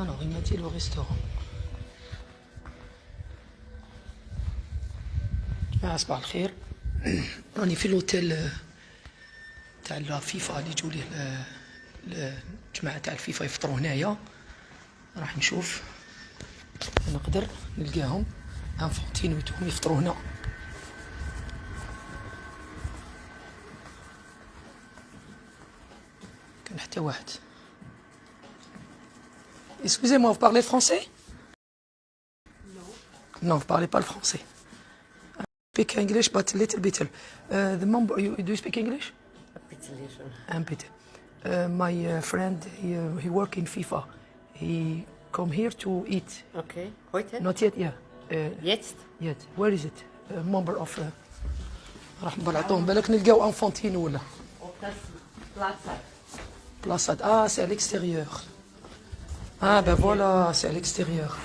Alors, il m'a dit le restaurant. صباح الخير. راني في الأوتيل آه، تاع الفيفا اللي يجوا ليه ال- الجماعة تاع الفيفا يفطروا هنايا. راح نشوف. نقدر نلقاهم إنفانتينو ويتهم يفطروا هنا. كان حتى واحد. Vous parlez français? Non, vous parlez pas le français. I speak English, but little bit. Uh, the mom, you, do you speak English? A bit. Uh, my uh, friend, he, uh, he work in FIFA. He come here to eat. Okay, heute? Not yet, yeah. Uh, Jetzt? yet. Where is it? A member of... Uh, راح نبلعطوهم بالك نلقاو انفونتينو ولا Ob das Platz hat? بلاصات اه سي à l'extérieur ah ben voilà c'est à l'extérieur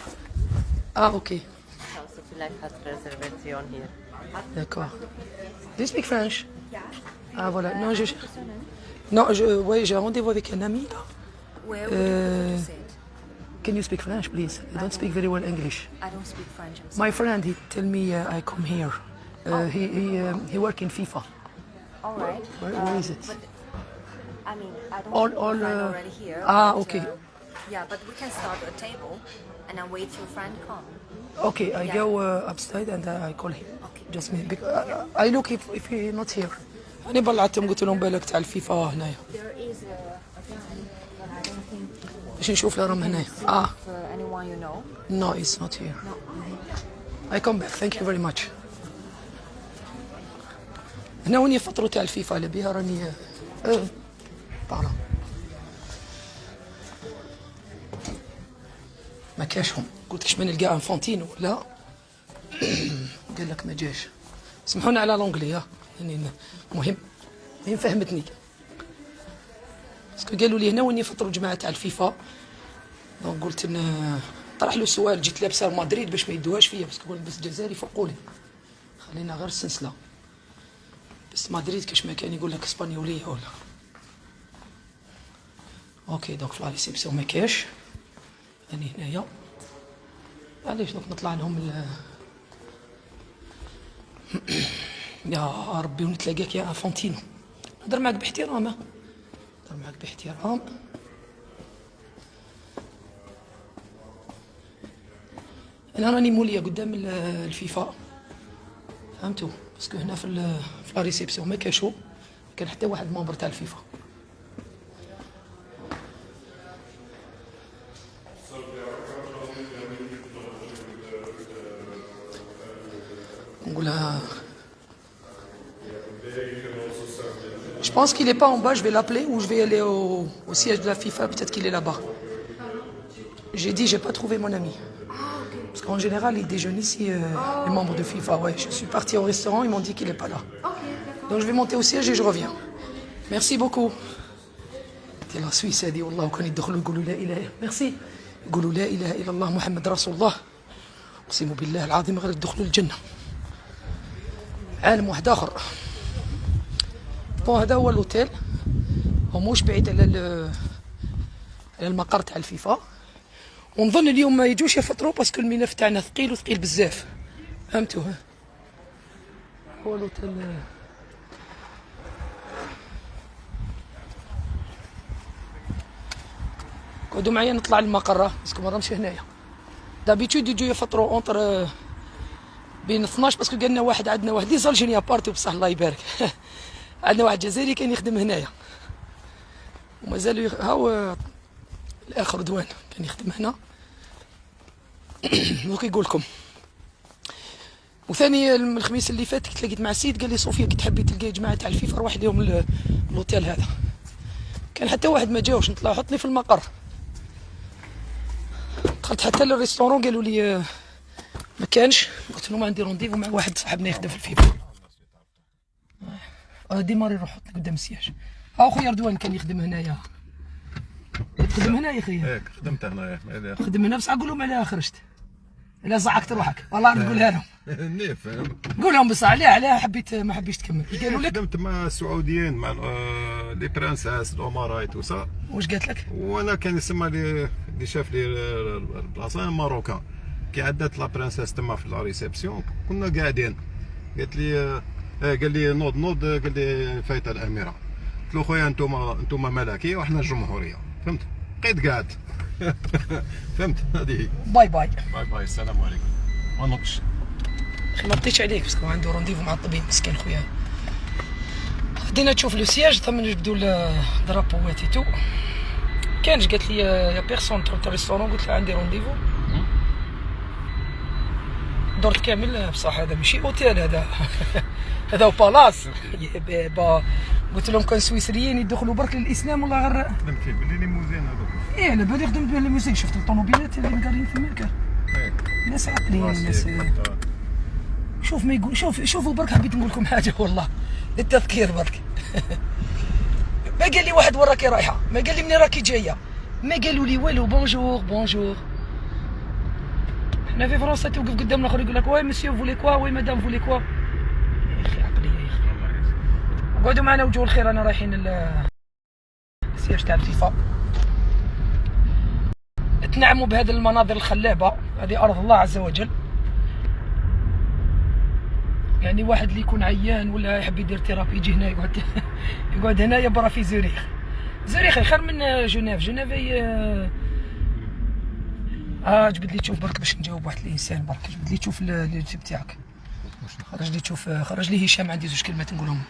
ah ok Also vielleicht hat Reservation hier. D'accord. Do you speak French Ah voilà. Non, je... Non, je... Ouais, j'ai un rendez-vous avec un ami là. Where would Uh, you sit? Can you speak French, please? I don't speak very well English. I don't speak French. My friend, he tell me uh, I come here. Uh, he he um, he work in FIFA. All right. Where, where Um, is it? But, I mean, I don't All- all, uh, already here. ah, but, okay. uh, yeah, but we can start a table and then wait your friend come. Okay, I Yeah. go uh, upstairs and uh, I call him. Okay. Just me. Because, uh, I look if if he not here. أنا بلعتهم قلت لهم بالك تاع الفيفا هنايا باش نشوف لهم هنايا. Ah, uh, anyone you know. no, it's not here. No. I come back. Thank you very much. هنا وين يفطروا تاع الفيفا اللي بيها راني آه طالع ما كاشهم قلت كش ما نلقى إنفانتينو لا قال لك ما جاش. سمحونا على l'anglais ها. يعني مهم. مهم فهمتني. باسكو قالوا لي هنا وين يفطروا جماعة تاع الفيفا. دونك قلت إن طرح له سؤال جيت لابسه مدريد باش ما يدوهاش فيا بس قول بس جزائري فوقولي خلينا غير السلسلة. بس مدريد كاش ما كان يقول لك إسبانيولية ولا. أوكي دونك في لا ريسبسيون ما كاش. راني هنايا. علاش نطلع لهم ال يا ربي ونتلاقاك يا إنفانتينو نهضر معاك باحترام. نهضر معاك باحترام. أنا راني مولية قدام ال- الفيفا. فهمتوا parce que هنا في la réception ما ما كان حتى واحد membre تاع الفيفا. pense qu'il n'est pas en bas, je vais l'appeler ou je vais aller au, au siège de la FIFA, peut-être qu'il est là-bas. J'ai dit, j'ai pas trouvé mon ami. Parce qu'en général, ils déjeunent ici, euh, les membres de FIFA. Ouais, je suis parti au restaurant, ils m'ont dit qu'il n'est pas là. Donc je vais monter au siège et je reviens. Merci beaucoup. دي لا سويس هذه والله وكان يدخلوا يقولوا لا اله ميرسي يقولوا لا اله الا الله محمد رسول الله اقسم بالله العظيم غير يدخلوا الجنه عالم واحد اخر bon هذا هو الأوتيل. هو موش بعيد على على المقر تاع الفيفا. ونظن اليوم ما يجوش يفطروا parce que الملف تاعنا ثقيل وثقيل بزاف. فهمتوا هو الأوتيل. قعدوا معايا نطلع للمقر parce que ما راهمش هنايا. d'habitude يجوا يفطروا entre بين 12 parce que قالنا واحد عندنا واحد. les Algériens partout بصح الله يبارك عندنا واحد جزائري كان يخدم هنايا. ومازالوا يخ... هاو الاخ رضوان كان يخدم هنا. دوك يقول لكم. وثاني الخميس اللي فات كنت لقيت مع سيد قال لي صوفيا كي تحبي تلقاي جماعة تاع الفيفا روح اليوم ل- l'hôtel هذا. كان حتى واحد ما جاوش نطلع حطني في المقر. دخلت حتى لل restaurant قالوا لي آه، ما كانش. قلت له ما عندي rendez-vous مع واحد صاحبنا يخدم في الفيفا. démarre روح حط قدام ال siège ها خويا رضوان كان يخدم هنايا. تخدم هنا يا خويا هيك خدمت هنا هنا خدم هنا بصح قول لهم علاه خرجت لا زعقت روحك. والله نقولها لهم. ني فاهم قول لهم بصح علاه علاه حبيت ما حبيتش تكمل. قالوا لك خدمت مع السعوديين مع آه، les princesses الامراء tout ça واش قالت لك؟ وأنا كان يسمى لي اللي شاف لي البلاصة marocain. كي عدات la princesse تما في la réception كنا قاعدين. قالت لي آه، آه، قال لي نوض نوض قال لي فايته الأميرة. قلت له خويا أنتم أنتم ملكيه وحنا الجمهورية. فهمت؟ بقيت قاعد. فهمت؟ هذه هي. bye bye. bye bye السلام عليكم. ما نطش أخي ما بطيتش عليك parce que عنده rendez-vous مع الطبيب مسكين خويا. بدينا تشوف le siège ثم نجبدو الدرابوات تو. كانش قالت لي y a personne تروح ال restaurant قلت لها عندي rendez-vous درت كامل بصح هذا ماشي أوتيل هذا. هذا palace. يا بابا قلت لهم كان سويسريين يدخلوا برك للإسلام والله غير خدمت فيه ب les limousines هذوك إيه على بالي خدمت به الموسيقى شفت الطوموبيلات اللي مقارين في المركز هيك ناس عاقلين ناس شوف ما يقول شوف شوفوا برك حبيت نقول لكم حاجة والله. للتذكير برك. ما قال لي واحد وين راكي رايحة. ما قال لي منين راكي جاية. ما قالوا لي والو bonjour bonjour حنا في فرنسا توقف قدام الآخر يقول لك ouais monsieur voulez quoi ouais madame voulez quoi يا أخي عقليه يا أخي قعدوا معنا وجوه الخير أنا رايحين ال- ال siège تاع الفيفا. تنعموا بهذه المناظر الخلابة هذه أرض الله عز وجل. يعني واحد اللي يكون عيان ولا يحب يدير thérapie يجي هنا يقعد يقعد هنا يبرا في زوريخ. زوريخ خير من جنيف. جنيف هي آه جبد لي تشوف برك باش نجاوب واحد الإنسان برك. جبد لي تشوف ال- اليوتيوب تاعك. خرج لي تشوف خرج لي هشام عندي زوج كلمات نقولهم.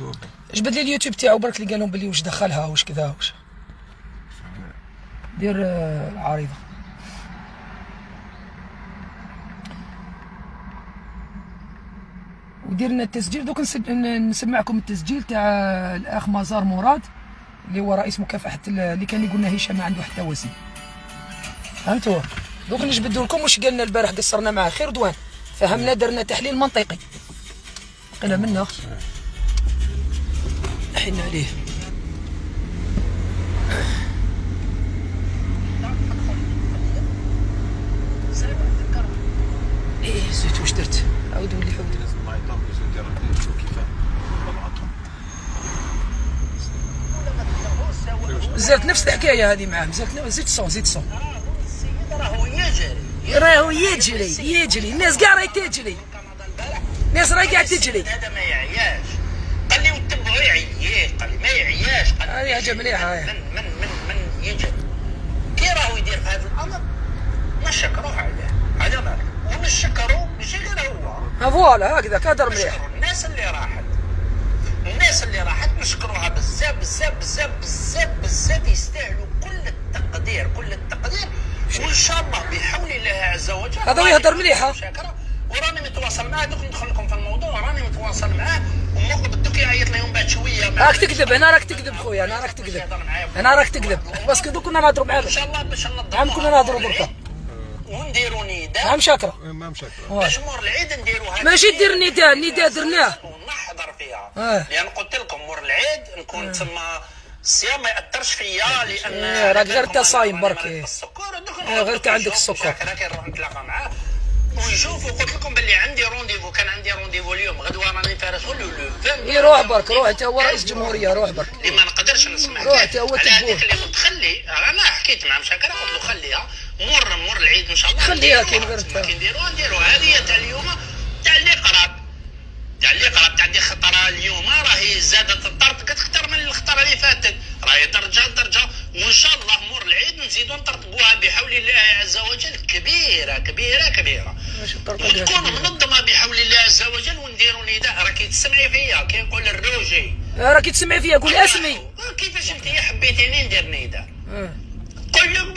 يوتيوب جبد لي اليوتيوب تاعو؟ برك اللي قال لهم بلي واش دخلها واش كذا واش دير آه، العارضه وديرنا التسجيل. دوك نسمعكم التسجيل تاع الأخ مزار مراد اللي هو رئيس مكافحة ال- اللي كان يقولنا هشام ما عنده حتى وسيم فهمتوا؟ دوك نجبدوا لكم واش قالنا البارح قصرنا معاه. خير دوان فهمنا درنا تحليل منطقي. قلنا منا حنا عليه. إيه زيت واش درت؟ عاود ولي لازم نشوف زرت نفس الحكاية هذه معاه زرت زيد صون زيد صون. راهو يجري راهو يجري. يجري الناس كاع راهي تجري. الناس راهي قاعد تجري. هذا ما يعياش قال لي وتبعوا يعيي قال ما يعياش. قال هذه حاجة مليحه من من من من يجري كي راهو يدير في هذا الأمر؟ نشكروه عليه. هذا مالك ونشكروا ماشي غير هو. فوالا هكذا كادر مليح. نشكروا الناس اللي راحت. الناس اللي راحت نشكروها بزاف بزاف بزاف بزاف بزاف يستاهلوا كل التقدير. كل التقدير. وإن شاء الله بحول الله عز وجل هذا مليحة. شاكرة وراني متواصل معاه. دوك ندخل لكم في الموضوع. راني متواصل معاه. لهم بعد شوية. راك تكذب أنا راك تكذب خويا أنا راك تكذب. أنا راك تكذب. parce que دوك كنا نهضروا معاه إن شاء الله باش ننظموا نعم كنا نهضروا بركة. ونديروا نداء نعم شاكرة. ما مشاكل باش مور العيد نديروا هذا ماشي. دير نداء النداء درناه ونحضر فيها. آه. لأن قلت لكم مور العيد نكون تما الصيام ما يأثرش فيا لأن إيه، راك غير انت صايم برك، إيه. إيه، غير كان عندك السكر. شاكرة كي نروح نتلاقى معاه ويشوفوا قلت لكم باللي عندي رونديفو كان عندي رونديفو اليوم غدوه راني فارس لو 20 إيه، روح برك روح انت هو رئيس جمهوريه روح برك اللي ما نقدرش نسمع روح. تا هو. هذيك اللي متخلي أنا حكيت مع مشاكل قلت له خليها مر مر العيد ان شاء الله خليها انت. كي نديروها نديروها هذه تاع اليوم تاع اللي قراب تاع اللي قراب تاع دي خطرة اليوم. راهي زادت الطرط أكثر من الخطرة اللي فاتت. راهي درجة درجة. وإن شاء الله مر العيد نزيدوا نطرطقوها بحول الله عز وجل. كبيرة كبيرة كبيرة. وتكون. منظمة بحول الله عز وجل. ونديروا نداء. راكي تسمعي فيا. كي نقول الروجي. آه، راكي تسمعي فيا. قول اسمي. آه، كيفاش انت حبيتيني ندير نداء؟ آه. قول لهم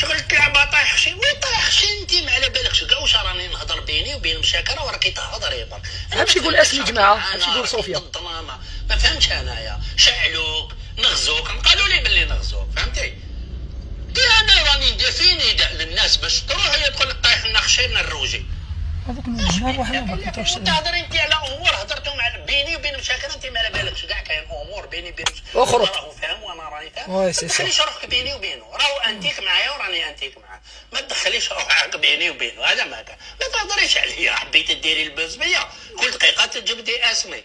شغل تلعبها طايح شي وين طايح شي انت ما على بالكش. كاع واش راني نهضر بيني وبين مشاكره وراكي تهضري برك امشي قول أسمي جماعة، امشي قول صوفيا. ما فهمتش أنايا. شعلوك نغزوك. قالوا لي باللي نغزوك. فهمتي؟ أنا راني ندير في نداء للناس باش تروح هي تقول لك طايح لنا خشي من الروجي. هذاك النهار واحد ما كنتوش تهضر انت على أمور هضرتوا مع بيني وبين مشاكل انت ما على بالكش. كاع كاين أمور بيني وبين اخرج. هو راهو فاهم وأنا راني فاهم. ما. تدخليش روحك بيني وبينه؟ راهو أنتيك معايا وراني أنتيك معاه ما تدخليش روحك بيني وبينه هذا ما كان. ما تهضريش عليا حبيت ديري ال buzz بيا كل دقيقة تجبدي اسمي.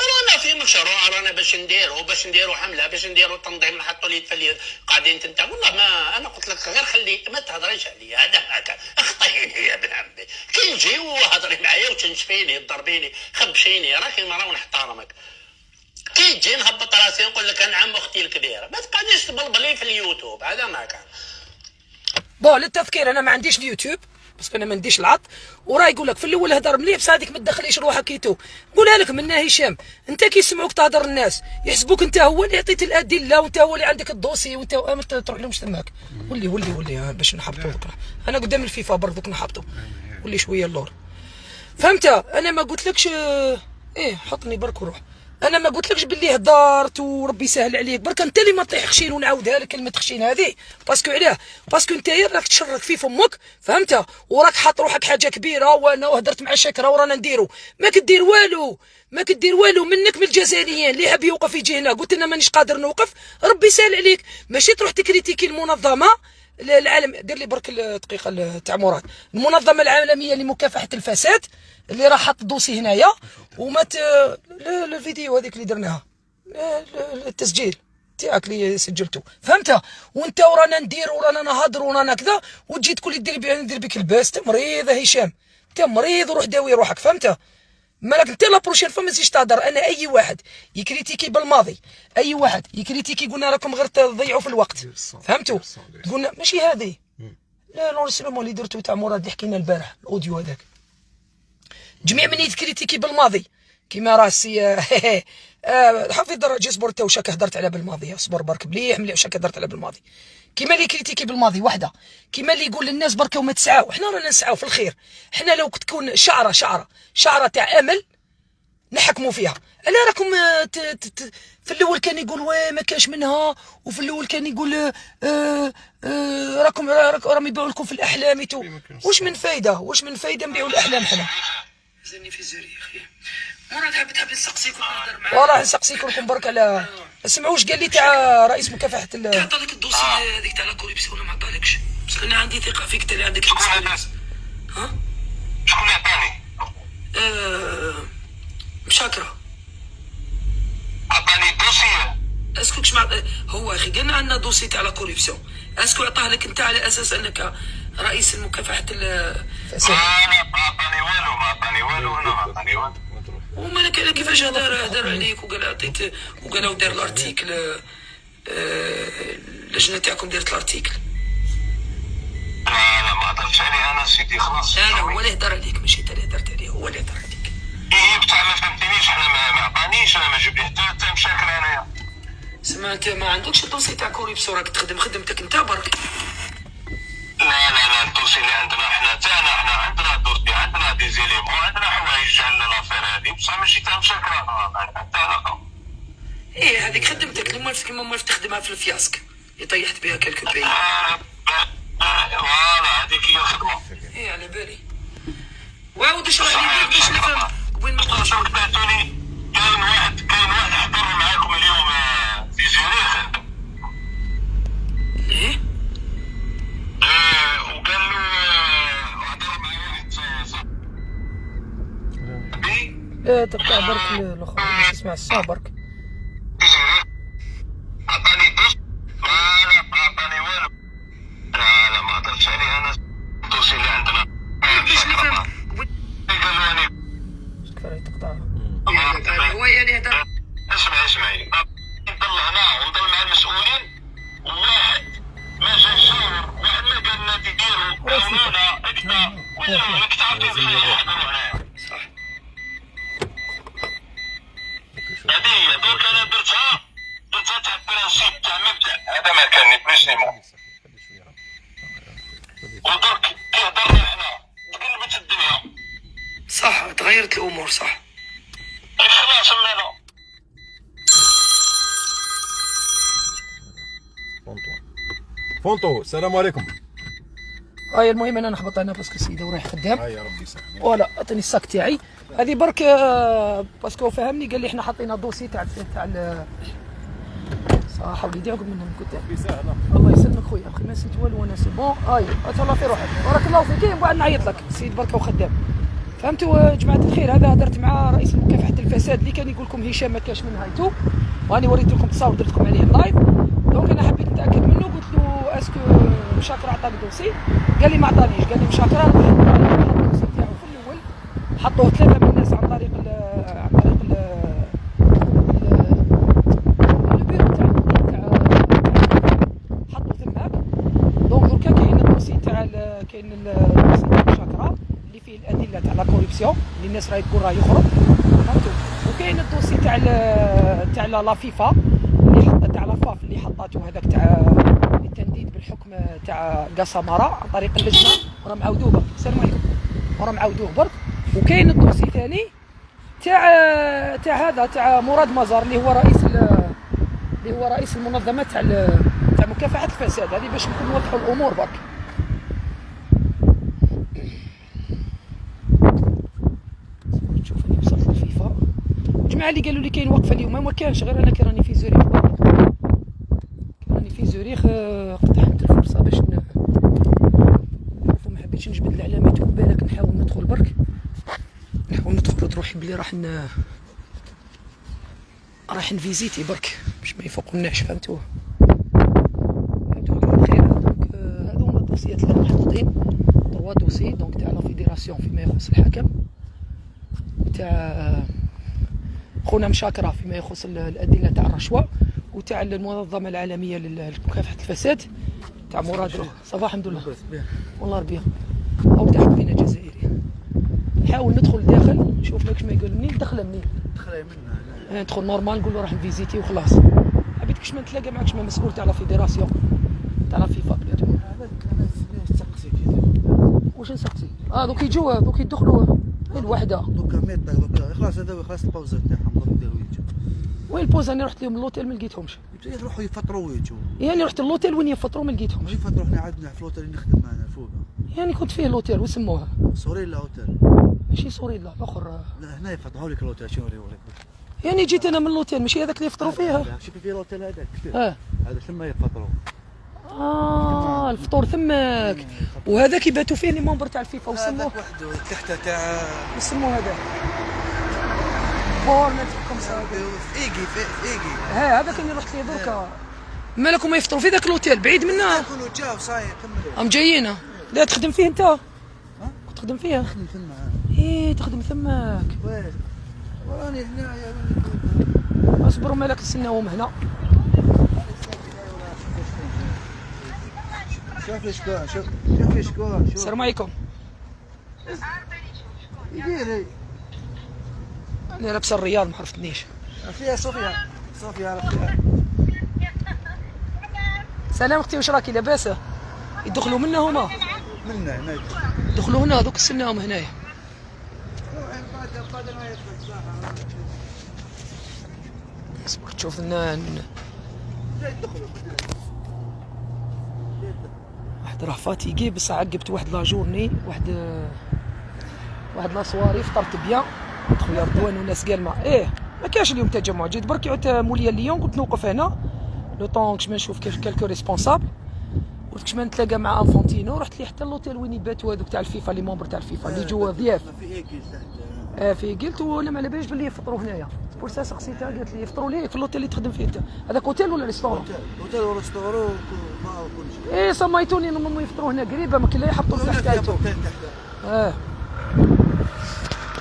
رانا في مشروع رانا باش نديرو باش نديرو حملة باش نديرو تنظيم نحطوا اليد في اليد قاعدين تنت والله ما أنا قلت لك غير خلي ما تهضريش عليا هذا هكا اخطيني يا ابن عمي. كي نجي وهضري معايا وتنشفيني تضربيني خبشيني راكي مرا ونحترمك. كي تجي نهبط راسي نقول لك أنا عم أختي الكبيرة. ما تقعديش تبلبلي في اليوتيوب. هذا ما كان. bon للتذكير أنا ما عنديش اليوتيوب بس أنا ما عنديش العط. وراه يقول لك في الأول هدر مليح بس هذيك ما تدخليش روحك كيتو نقولها لك منا هشام أنت كي يسمعوك تهضر الناس يحسبوك أنت هو اللي عطيت الأدلة وأنت هو اللي عندك الدوسي وأنت ما تروح لهمش تماك ولي ولي ولي آه، باش نحبطوا بكرة. أنا قدام الفيفا برضوك نحبطوا ولي شوية اللور. فهمت؟ أنا ما قلتلكش آه، إيه حطني برك وروح. أنا ما قلتلكش باللي هدرت وربي يسهل عليك. برك أنت اللي ما طيح خشين ونعاودها لك كلمه خشين هذه. parce que علاه. parce que أنت راك تشرك في فمك فهمت؟ وراك حاط روحك حاجة كبيرة وأنا وهدرت مع شكرا ورانا نديرو. ما كدير والو. ما كدير والو منك من الجزائريين. اللي حاب يوقف يجي هنا؟ قلت أنا مانيش قادر نوقف. ربي يسهل عليك. ماشي تروح تكريتيكي المنظمة. العالم دير لي برك الدقيقه ال- تاع مراد. المنظمة العالمية لمكافحة الفساد. اللي راح حط dossier هنايا وما الفيديو هذيك اللي درناها. التسجيل تاعك اللي سجلته. فهمت وانت ورانا ندير ورانا نهضر ورانا كذا وتجي تقول لي دير بي ندير بك الباس انت مريض هشام. انت مريض وروح داوي روحك. فهمت مالك انت لا بروشين فما تزيدش تهضر. أنا أي واحد يكريتيكي بالماضي أي واحد يكريتيكي قلنا راكم غير تضيعوا في الوقت. فهمتوا؟ قلنا ماشي هذه. لا لونسلومون اللي درتو تاع مراد اللي حكينا البارح الأوديو هذاك. جميع من يتكريتيكي بالماضي. كيما راه السي آه، حفيظ درجة صبر انت وشاك هدرت على بالماضي. صبر برك مليح مليح وشاك هدرت على بالماضي. كيما اللي كريتيكي بالماضي وحده. كيما اللي يقول للناس برك وما تسعاو. حنا رانا نسعاو في الخير. حنا لو تكون شعره شعره شعرة تاع أمل نحكموا فيها. على راكم آه، ت- ت- ت- في الأول كان يقول oui ما كاش منها. وفي الأول كان يقول آه، آه، راكم راك- راهم يبيعوا لكم في الأحلام. واش من فايدة؟ واش من فايدة نبيعوا الأحلام حنا؟ زني في زري أخي. مراد حاب تحب نسقسيكم نهضر معاك. والله نسقسيكم لكم برك على اسمعوا واش قال لي تاع رئيس مكافحة ال عطالك ال dossier هذيك تاع la corruption ولا ما عطالكش. بس أنا عندي ثقة فيك انت اللي عندك ال expérience ها؟ شكون عطاني؟ آه، مشاكرة. عطاني dossier est-ce que كش مع... هو أخي قلنا عندنا dossier تاع la corruption. أسكو عطاه لك أنت على أساس أنك رئيس مكافحه الفساد أنا ما عطاني والو ما عطاني والو أنا ما عطاني والو. ومالك على كيفاش هدر هدر عليك وقال عطيت وقال دار الأرتيكل آه، آه، اللجنة تاعكم دارت الأرتيكل. لا لا ما هضرتش عليه أنا سيدي خلاص. لا لا هو اللي هدر عليك ماشي أنت اللي هدرت عليه هو اللي هدر عليك. إيه بتاع ما فهمتنيش أنا ما ما عطانيش أنا ما جبت حتى مشاكل انايا سما انت ما عندكش dossier تاع corruption راك تخدم خدمتك أنت برك. لا لا. ال dossier اللي عندنا إحنا تاعنا إحنا عندنا dossier عندنا des éléments عندنا حوايج على l'affaire هذه بصح ماشي تاع مشاكل حتى علاقه إيه هذيك خدمتك اللي مالك كيما مالك تخدمها في الفياسك. اللي طيحت بها كالكو بي آه، voilà هذيك هي الخدمة. إيه على بالي. وعاود اشرح لي باش نفهم؟ وين ما كاين واحد كاين واحد حضر معاكم اليوم آه، في زيريخ إيه آه، وقال له آه، حضر مع واحد صاحبي لا تقطع برك الآخر باش تسمع الصوت برك عطاني دوس لا ما عطاني والو لا لا ما هضرتش عليه أنا الدوسي اللي عندنا آه، باش نفهم قال له أنا كفايه تقطع ما- هو اللي هدر اسمعي اسمعي نضل هنا ونضل مع المسؤولين وواحد ما جا يشاور واحد ما قال لنا ديروا عاونونا اكتا ولا راك تعرفين بخير يحضروا كده ما يكنفنيش ليمون ودرك كي إحنا حنا؟ تقلبت الدنيا. صح تغيرت الأمور صح. اخلع سمينا فونتو. فونتو السلام عليكم. هاي المهم أنا نحبط أنا باسكو سيدي ورايح خدام. هاي ربي يسلمك. فوالا عطيني الساك تاعي. هذه برك آه، باسكو فهمني قال لي إحنا حاطين دوسي تاع تاع صح وليدي عقب منهم كنت الله يسلمك خويا أخي ما نسيت والو أنا c'est bon؟ هاي تهلا في روحك. بارك الله فيك. من بعد نعيط لك. السيد بركة وخدام. فهمتوا يا جماعة الخير؟ هذا هدرت مع رئيس مكافحة الفساد اللي كان يقول لكم هشام ما كاش من هايتو واني وريت لكم تصاور درت لكم عليه ال live donc أنا حبيت نتأكد منه. قلت له est-ce que مشاكر عطاني dossier. قال لي ما عطانيش. قال لي مشاكر حط ال dossier في الأول. حطوه ثلاثة من الناس عن طريق ال ال- البيرو تاع تاع حطوا تماك donc دركا كاين ال dossier تاع ال- كاين ال- ال dossier تاع المشاكره اللي فيه الادله corruption اللي الناس راهي تقول راه يخرج فهمتوا؟ وكاين ال dossier تاع تاع la FIFA اللي تاع la FAF اللي حطاتو هذاك تاع التنديد بالحكم تاع قسمارة عن طريق اللجنة وراه معاودوه برك. السلام عليكم وراه معاودوه برك. وكاين الدوسي ثاني تاع تاع هذا تاع مراد مزار اللي هو رئيس ال- اللي هو رئيس المنظمة تاع تاع مكافحة الفساد. هذه باش نكون نوضحوا الأمور برك نشوف اني وصلت للفيفا الجماعه اللي قالوا لي كاين وقفة اليوم. ما كانش غير أنا كي راني في زوريخ. راني في زوريخ آه، اقتحمت الفرصه باش ما حبيتش نجبد العلامات وبالك نحاول ندخل برك. نحاول ندخل روحي بلي راح ن... راح نفيزيتي برك. باش ما يفوقناش الخير donc آه، هما الدوسيات اللي محطوطين trois dossiers donc تاع la fédération فيما يخص الحكم وتاع خونا مشاكرة فيما يخص ال- الأدلة تاع الرشوة وتاع المنظمة العالمية لل- لمكافحة الفساد تاع مراد صباح الحمد لله. والله ربي أو تاع حبينا جزائري نحاول ندخل داخل نشوف لك ما يقول منين دخل منين دخلي منها آه، ندخل normal نقول له راح ن visiter وخلاص. حبيت كش ما نتلاقى معك ما مسؤول تاع la fédération تاع la FIFA كذا واش نسقسي؟ آه دوك يجوا دوك يدخلوا. الوحده دوكا ميت دوكا. خلاص هذا خلاص دوك يديروا يجوا وين ال pause أنا رحت لهم l'hôtel ما لقيتهمش. يروحوا يفطروا ويجوا. يعني رحت l'hôtel وين يفطروا ما لقيتهمش. يفطروا؟ إحنا عندنا في الأوتيل اللي نخدم معنا فوق. يعني كنت فيه l'hôtel وسموها Sorell hôtel. ماشي Sorell الأخر. لا هنا يفطروا لك الأوتيل شنو يوريك يعني جيت أنا من l'hôtel ماشي هذاك اللي يفطروا فيها. شوفي في الأوتيل هذاك آه هذا ثم يفطروا. آه الفطور ثماك وهذاك يباتوا فيه لي ممبر تاع الفيفا وسموه هذاك وحده تحته تاع وسموه هذا؟ إيجي ها هذاك اللي رحت ليه دركا مالكم ما يفطروا في ذاك الأوتيل؟ بعيد منا يكونوا جاو صاير كملوا أم جايين لا تخدم فيه أنت. كنت تخدم فيه نخدم ثم إيه تخدم وين؟ وراني اصبروا مالك نستناهم هنا. شوف شكون شوف شوف شكون شوف. السلام عليكم. يدير أنا لابسة الرياض ما عرفتنيش فيها صوفيا. صوفيا عرفتها سلام أختي واش راكي لاباس يدخلوا منا هما. منا هنا دخلوا هنا دوك استناهم هنايا. اصبر تشوف لنا واحد راه fatigué بصح عقبت واحد la journée واحد واحد la soirée فطرت bien. خويا رضوان وناس قالما إيه ما كاش اليوم تجمع جيت برك عدت موليا ليون قلت نوقف هنا. le temps كش ما نشوف كيف quelques responsables قلت كش ما نتلاقى مع إنفانتينو رحت لي حتى l'hôtel وين يباتوا هذوك تاع الفيفا les membres تاع الفيفا اللي جوا ضياف. آه في قلت وأنا ما على باليش باللي يفطروا هنايا. pour ça سقسيتها قالت لي يفطروا ليه؟ في l'hôtel اللي تخدم فيه أنت. هذاك أوتيل ولا restaurant hôtel. ما شيء إيه سميتوني إنهم يفطروا هنا قريبة ما كاين لا يحطوا تحت آه.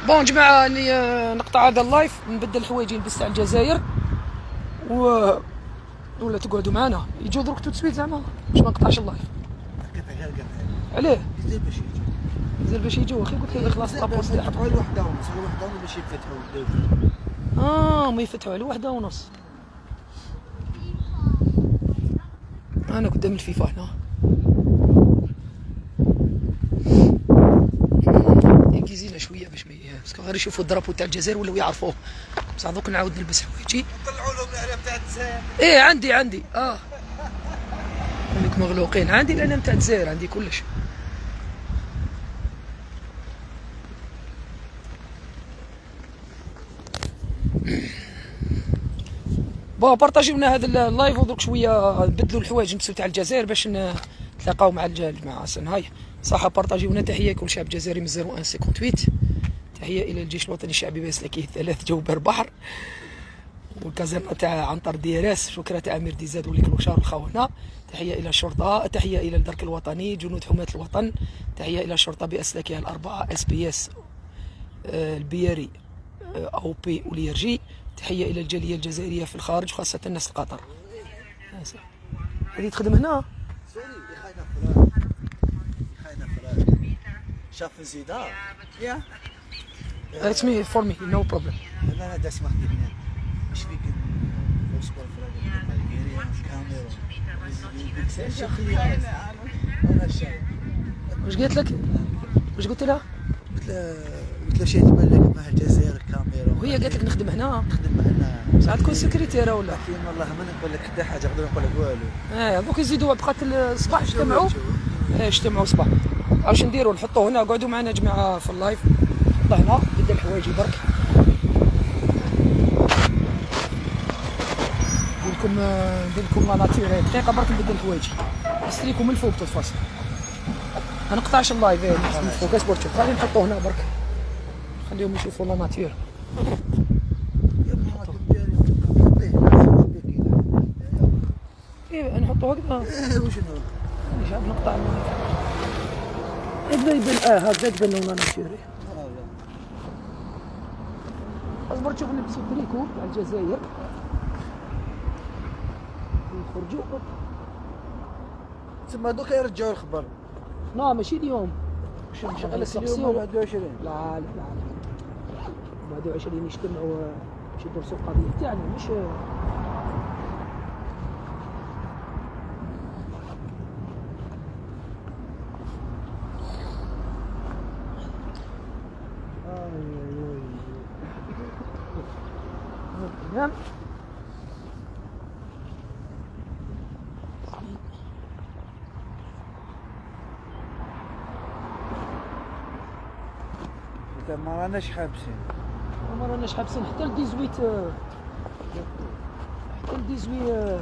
bon جماعة أني آه، نقطع هذا ال live نبدل حوايجي نلبس تاع الجزائر. و ولا تقعدوا معنا. يجوا درك tout de suite زعما؟ باش ما نقطعش ال live. عليه. يزيد باش يجي زين باش يجوا. أخي قلت لك خلاص la pause تاعهم يفتحوا الوحدة ونص. الوحدة ونص باش يفتحوا آه ما يفتحوا على واحدة ونص. أنا قدام الفيفا هنا. شوية باش parce que غير يشوفوا ال drapeau تاع الجزائر ولاو يعرفوه. بصح دوك نعاود نلبس حوايجي طلعوا لهم العلام تاع الجزائر. إيه عندي عندي. آه. خليك مغلوقين. عندي العلام تاع الجزائر عندي كلش. bon partagez لنا هذا ال live ودرك شوية نبدلوا الحوايج نلبسوا تاع الجزائر باش نتلاقاو مع الج- الجماعه سن هاي صح partagez لنا تحية كل شعب جزائري من 0158 تحية إلى الجيش الوطني الشعبي باسلاكه الثلاث جو بر بحر. والكازيرنا تاع عنتر ديراس شكرا تاع أمير ديزاد والكلوشار والخونه تحية إلى الشرطة تحية إلى الدرك الوطني جنود حماة الوطن. تحية إلى الشرطة باسلاكها الأربعة اس بي اس البياري آه، أو بي واليرجي تحية إلى الجالية الجزائرية في الخارج خاصة الناس القطر. هذه تخدم هنا؟ سوري خاينه فلان خاينه فلان شاف زيدا يا. اتس مي فور مي نو بروبلم لا لا داس خدمنا إيش فيك؟ شايف واش قالت لك؟ واش قلت لها؟ قلت له قلت له شيء تبان لك مع الجزائر كاميرا وهي قالت لك نخدم هنا. نخدم معنا ساعات تكون سكرتيره ولا؟ لكن والله ما نقول لك حتى حاجة نقدر نقول لك والو آه دوك يزيدوا بقات الصباح اجتمعوا. إيه اجتمعوا صباح. اش نديروا نحطوا هنا. قعدوا معنا جماعة في ال live. حطه هنا بدا الحوايج برك ندير لكم ندير لكم la nature دقيقة برك نبدا الحوايج. نسريكم من الفوق تفاصيل ما نقطعش ال live. إيه، من فوق. اصبر تشوف غادي نحطوه هنا برك. نخليهم يشوفوا la nature إيه نحطو هكذا إيه، وشنو جاب نقطع. من هنا يبان آه هكذا تبان لنا ناتيغ أصبر تشوف نلبسوا التريكو تاع الجزائر. يخرجوا تسمى دوكا يرجعوا الخبر. لا ماشي اليوم. اليوم السقسيو لا 21 لا لا لا بعد 20 يجتمعوا باش يدرسوا القضية تاعنا مش نعم انت ما راناش حابسين ما راناش حابسين حتى ل 18 آه، حتى ل 18 آه،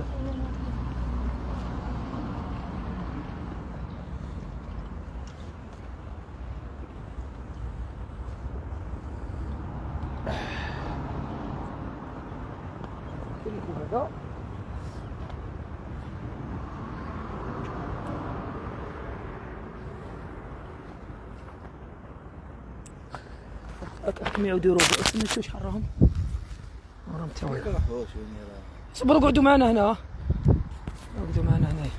تريكو هذا يعاودوا يروحوا استنى شوف شحال راهم راهم تاوي صبروا قعدوا معنا هنا. قعدوا معنا هنايا.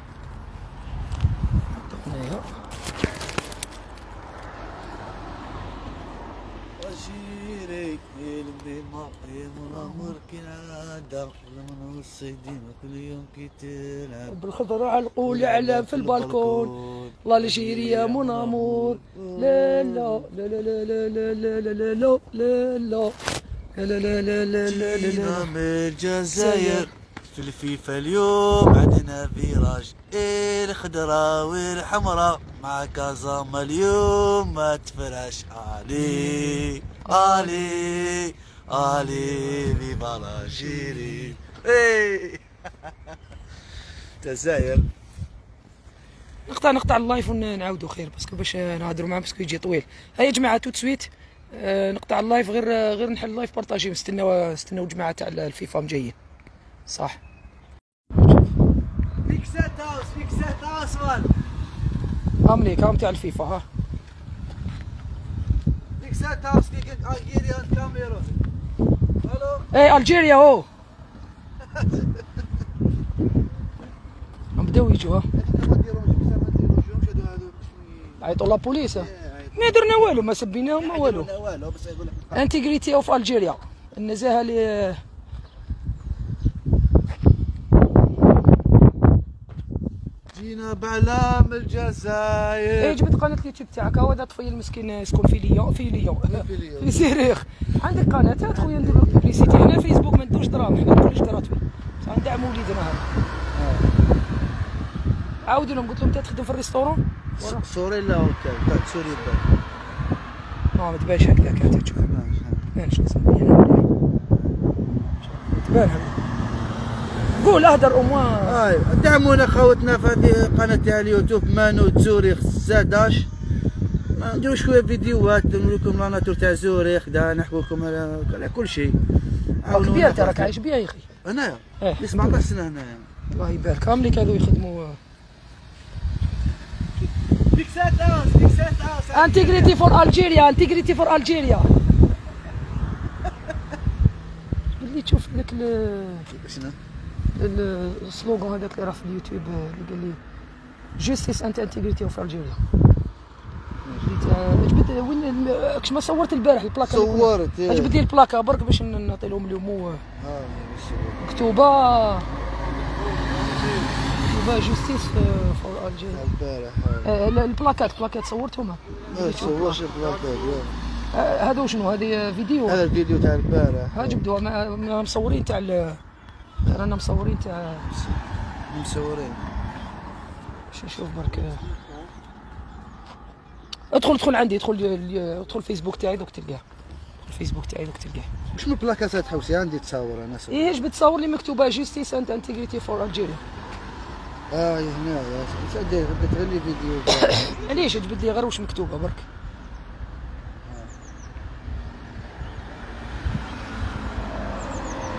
قلبي من الصيدين كل يوم كي تلعب بالخضرة على القول على في البالكون الله الجيري يا من امور لا لا لا لا لا لا لا لا لا لا لا لا لا لا لا لا لا لا جينا لا من الجزائر في الفيفا اليوم عندنا virage إيه الخضراء والحمراء مع كازاما اليوم ما تفرش علي علي علي viva l'Algérie إيه الجزائر نقطع نقطع ال live ونعاودوا خير parce que باش نهضروا معاه parce que يجي طويل. هيا يا جماعة توت سويت. آه، نقطع اللايف غير غير نحل اللايف بارطاجي نستناو نستناو جماعة تاع الفيفا مجيين صح. فيك سات هاوس فيك سات هاوس مان امنيك هاهم تاع الفيفا ها. فيك سات هاوس فيك الجيريان كاميرون ألو اي الجيريا هو بداو يجوا عيطوا la police. ها. ما درنا والو ما سبيناهم ما والو. integrity of Algeria النزاهة ل جينا بعلام إيه الجزائر. جبت قناة اليوتيوب تاعك. هو هذا طفيل المسكين يسكن في ليون في ليون. في زيريخ عندك قناة؟ هات خويا ندير لك publicité هنا فيسبوك ما ندوش دراهم حنا كلش gratuit بصح ندعم وليدنا هذا. عاودوا لهم قلت لهم انت تخدم في ال restaurant Sorell hôtel تاع Sorell. بال ما ما تبانش هكذاك انت تشوف تبانش تبان هذا قول أهدر au moins اي دعمونا خوتنا في هذه قناة تاع اليوتيوب مانو زوريخ 16 ما نديرو شوية فيديوهات نقول لكم la nature تاع زوريخ نحكوا لكم على كل شيء. عاونونا كبير برك. عايش بيها يا أخي؟ هنايا إيه. 17 سنه هنايا الله يبارك. هم اللي كانوا يخدموا integrity for Algeria integrity for Algeria اللي تشوف ذاك ال- شنو؟ ال- ال slogan هذاك اللي راه في اليوتيوب اللي قال لي justice and integrity of Algeria جبت وين كش ما صورت البارح البلاكة كنا- صورت إيه. جبت لي البلاكة؟ برك باش نعطي لهم اليوم آه، مكتوبة. مكتوبه justice for Algeria البارح آه، لا، البلاكات البلاكات صورتهم؟ آه صورش البلاكات آه، هذا شنو هذه فيديو؟ هذا الفيديو تاع البارح. ها جبدوها ما- ما مصورين تاع رانا مصورين تاع مصورين. باش نشوف برك ادخل ادخل عندي ادخل ادخل الفيسبوك تاعي دوك تلقاه. الفيسبوك تاعي دوك تلقاه. من بلاكات حوسي؟ عندي تصور أنا صور. إيه جبت تصور لي مكتوبة؟ justice and integrity for Algeria آه هنا سعدي بدات غير لي فيديو؟ علاش جبد لي غير واش مكتوبة برك.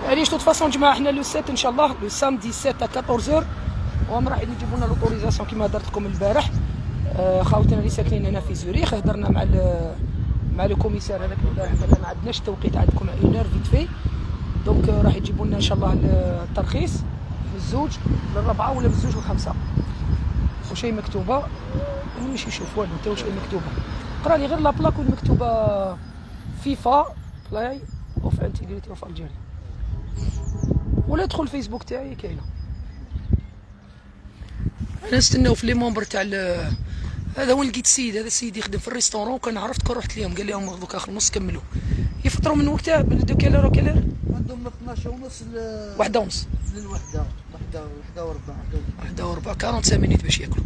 علاش toutes façons جماعة؟ حنا le 7 إن شاء الله le samedi 7 14 وهم راح يجيبوا لنا l'autorisation كما درت لكم البارح. آه، خاوتنا اللي ساكنين هنا في زوريخ هضرنا مع مع لو هذاك البارح قال ما عندناش التوقيت عندكم اون فيت في دونك راح يجيبوا لنا إن شاء الله الترخيص. بالزوج بالربعه ولا بالزوج والخمسة. وشي مكتوبة. ماشي يشوف. والو انت واش مكتوبة؟ قرا لي غير لا بلاك وين مكتوبة فيفا بلاي اوف انتجريتي اوف الجيريا ولا ادخل الفيسبوك تاعي كاينة. أنا نستناو في les membres تاع هذا وين لقيت السيد هذا السيد يخدم في ال restaurant. وكان عرفت كون رحت ليهم. قال لهم دوك آخر نص كملوا. يفطروا من وقتها؟ من de quelle heure à quelle heure عندهم من 12 ونص ل واحدة ونص. للوحدة. وحده وربع واحدة وربع. 45 minutes باش ياكلوا.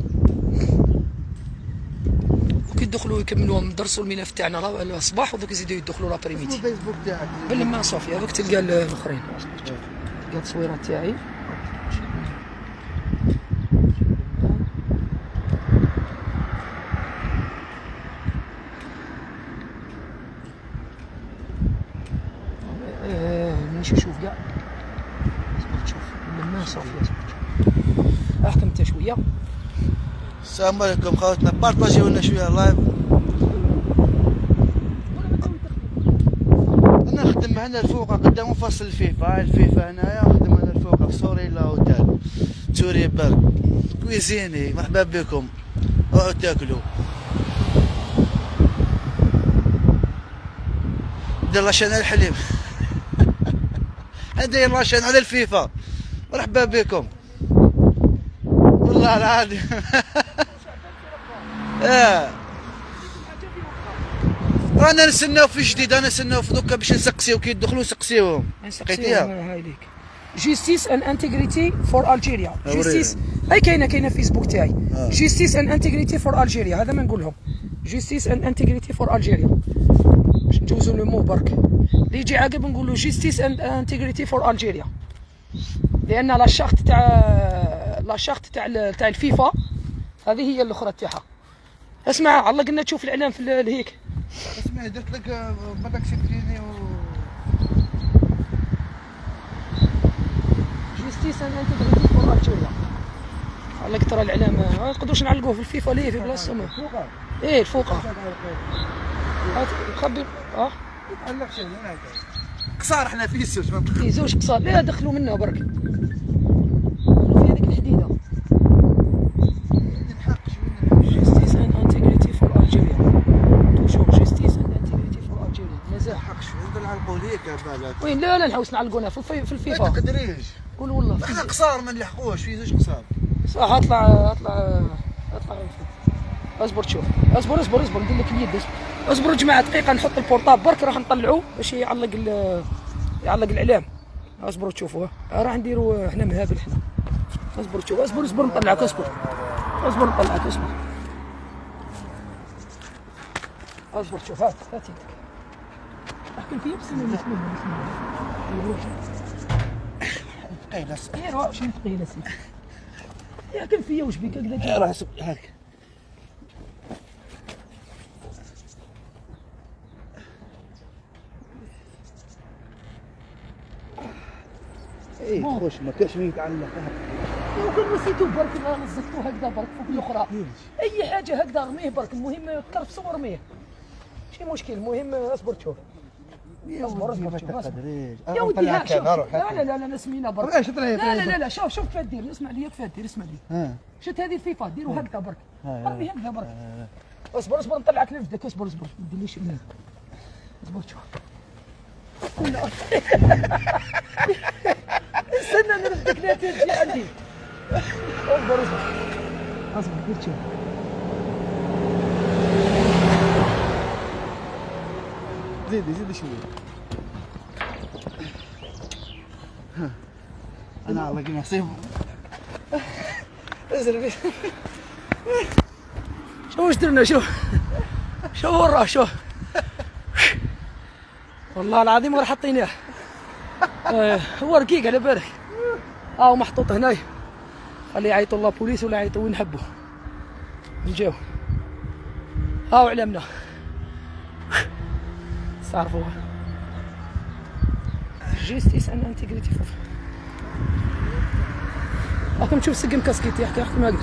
وكي يدخلوا يكملوا ندرسوا الملف تاعنا لا- الصباح ودوك يزيدوا يدخلوا l'après-midi الفيسبوك تاعك. بالما صافي هذوك تلقى ال- الآخرين. تلقى التصويرات تاعي آه، مانيش نشوف كاع اصبر تشوف بالما صافي اصبر احكم انت شوية السلام عليكم خواتنا. بارطاجيو لنا شوية live أنا نخدم هنا الفوق قدام فصل الفيفا. الفيفا هنايا نخدم هنا الفوق في سوري لا أوتيل. سوري برك. كويزيني. مرحبا بكم. اقعدوا تاكلوا. دير لاشين الحليب. عندي لاشين على الفيفا. مرحبا بكم. والله العظيم. آه. رانا نستناو في جديد أنا نستناو في دوكا باش نسقسيو كي يدخلوا نسقسيوهم لقيتيها هاي ليك justice and integrity for Algeria. justice أي كاينة كاينة في فيسبوك تاعي. justice and integrity for Algeria هذا ما نقول لهم justice and integrity for Algeria باش نجوزو le mot برك. اللي يجي عقب نقولوا justice and integrity for Algeria لأن la charte تاع la charte تاع تاع الفيفا هذه هي الأخرى تاعها. اسمع على قلنا تشوف الإعلام في ال- الهيك اسمعي درت لك بدك سكريني و جيستيس ان انتجريتي فور الجيريا على ترى الإعلام. ما نقدروش نعلقوه في الفيفا ليه؟ في بلاصتهم فوقها إيه الفوقه. خبي. آه. تعلق شيء هناك قصار إحنا في السوس ما في زوج قصار. لا دخلوا منها برك. في هذيك الحديدة نحقش من justice and integrity for Algeria toujours justice and integrity for Algeria مازال نحقش نقدر نعلقوا ليك بالك. وين؟ لا لا نحوس نعلقونا في الفي في ما الفيفا تقدريش. قول والله. إحنا قصار ما نلحقوش. في زوج قصار. صح اطلع اطلع اطلع. اصبر تشوف اصبر اصبر اصبر. ندير لك اليد اصبر. اصبروا جماعة دقيقة نحط ال portable برك راح نطلعوه باش يعلق ال- يعلق الإعلام. اصبروا تشوفوا. راح نديروا إحنا مهابل إحنا اصبر تشوف اصبر اصبر. نطلعك اصبر. اصبر نطلعك اصبر. اصبر شوف. هات هات. يدك احكي فيه الله بسم الله بسم الله ثقيله واقف شي ثقيله سيدي ياكل فيا وش بيك؟ هكذا راه هاك. إيه خوش ما كاش مين يتعلق. كان نسيتو برك ما نزلتو هكذا برك فوق الأخرى. أي حاجة هكذا رميه برك المهم كرفسو ورميه ماشي مشكل المهم اصبر تشوف. يا ودي ها شوف. لا لا لا لا سمينا برك لا لا لا لا شوف شوف كيف دير اسمع لي كيف دير اسمع لي. شفت هذه الفيفا؟ ديروا هكذا برك رمي هكذا برك اصبر اصبر نطلعك لفدك. اصبر اصبر. ما تديرليش اصبر شوف. استنى نرفدك. لا تجي عندي اصبر اصبر. اصبر دير شوف. زيدي زيدي شوية. أنا على قناع نصيب ازرق. شوف وش درنا شوف شوف وراه شوف والله العظيم غير حاطينه آه، هو رقيق على بالك. ها هو محطوط هنايا خليه يعيطوا la police ولا يعيطوا وين نحبوا نجيو. ها علمنا تعرفوها justice and integrity for راكم تشوف سقم كاسكيتي يحكي ما قدر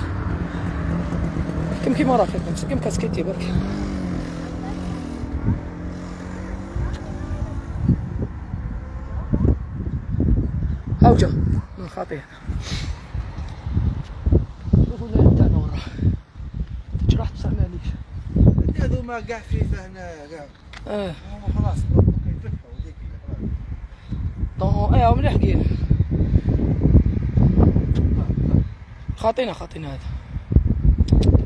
كم كيما راك هكا سقم كاسكيتي برك هاو جا. من خاطيه شوفوا اللي تاعنا وراه تجرحت بصح معليش هذوما كاع في هنا كاع آه هما خلاص. طون إيه مليح كاين خاطينا خاطينا هذا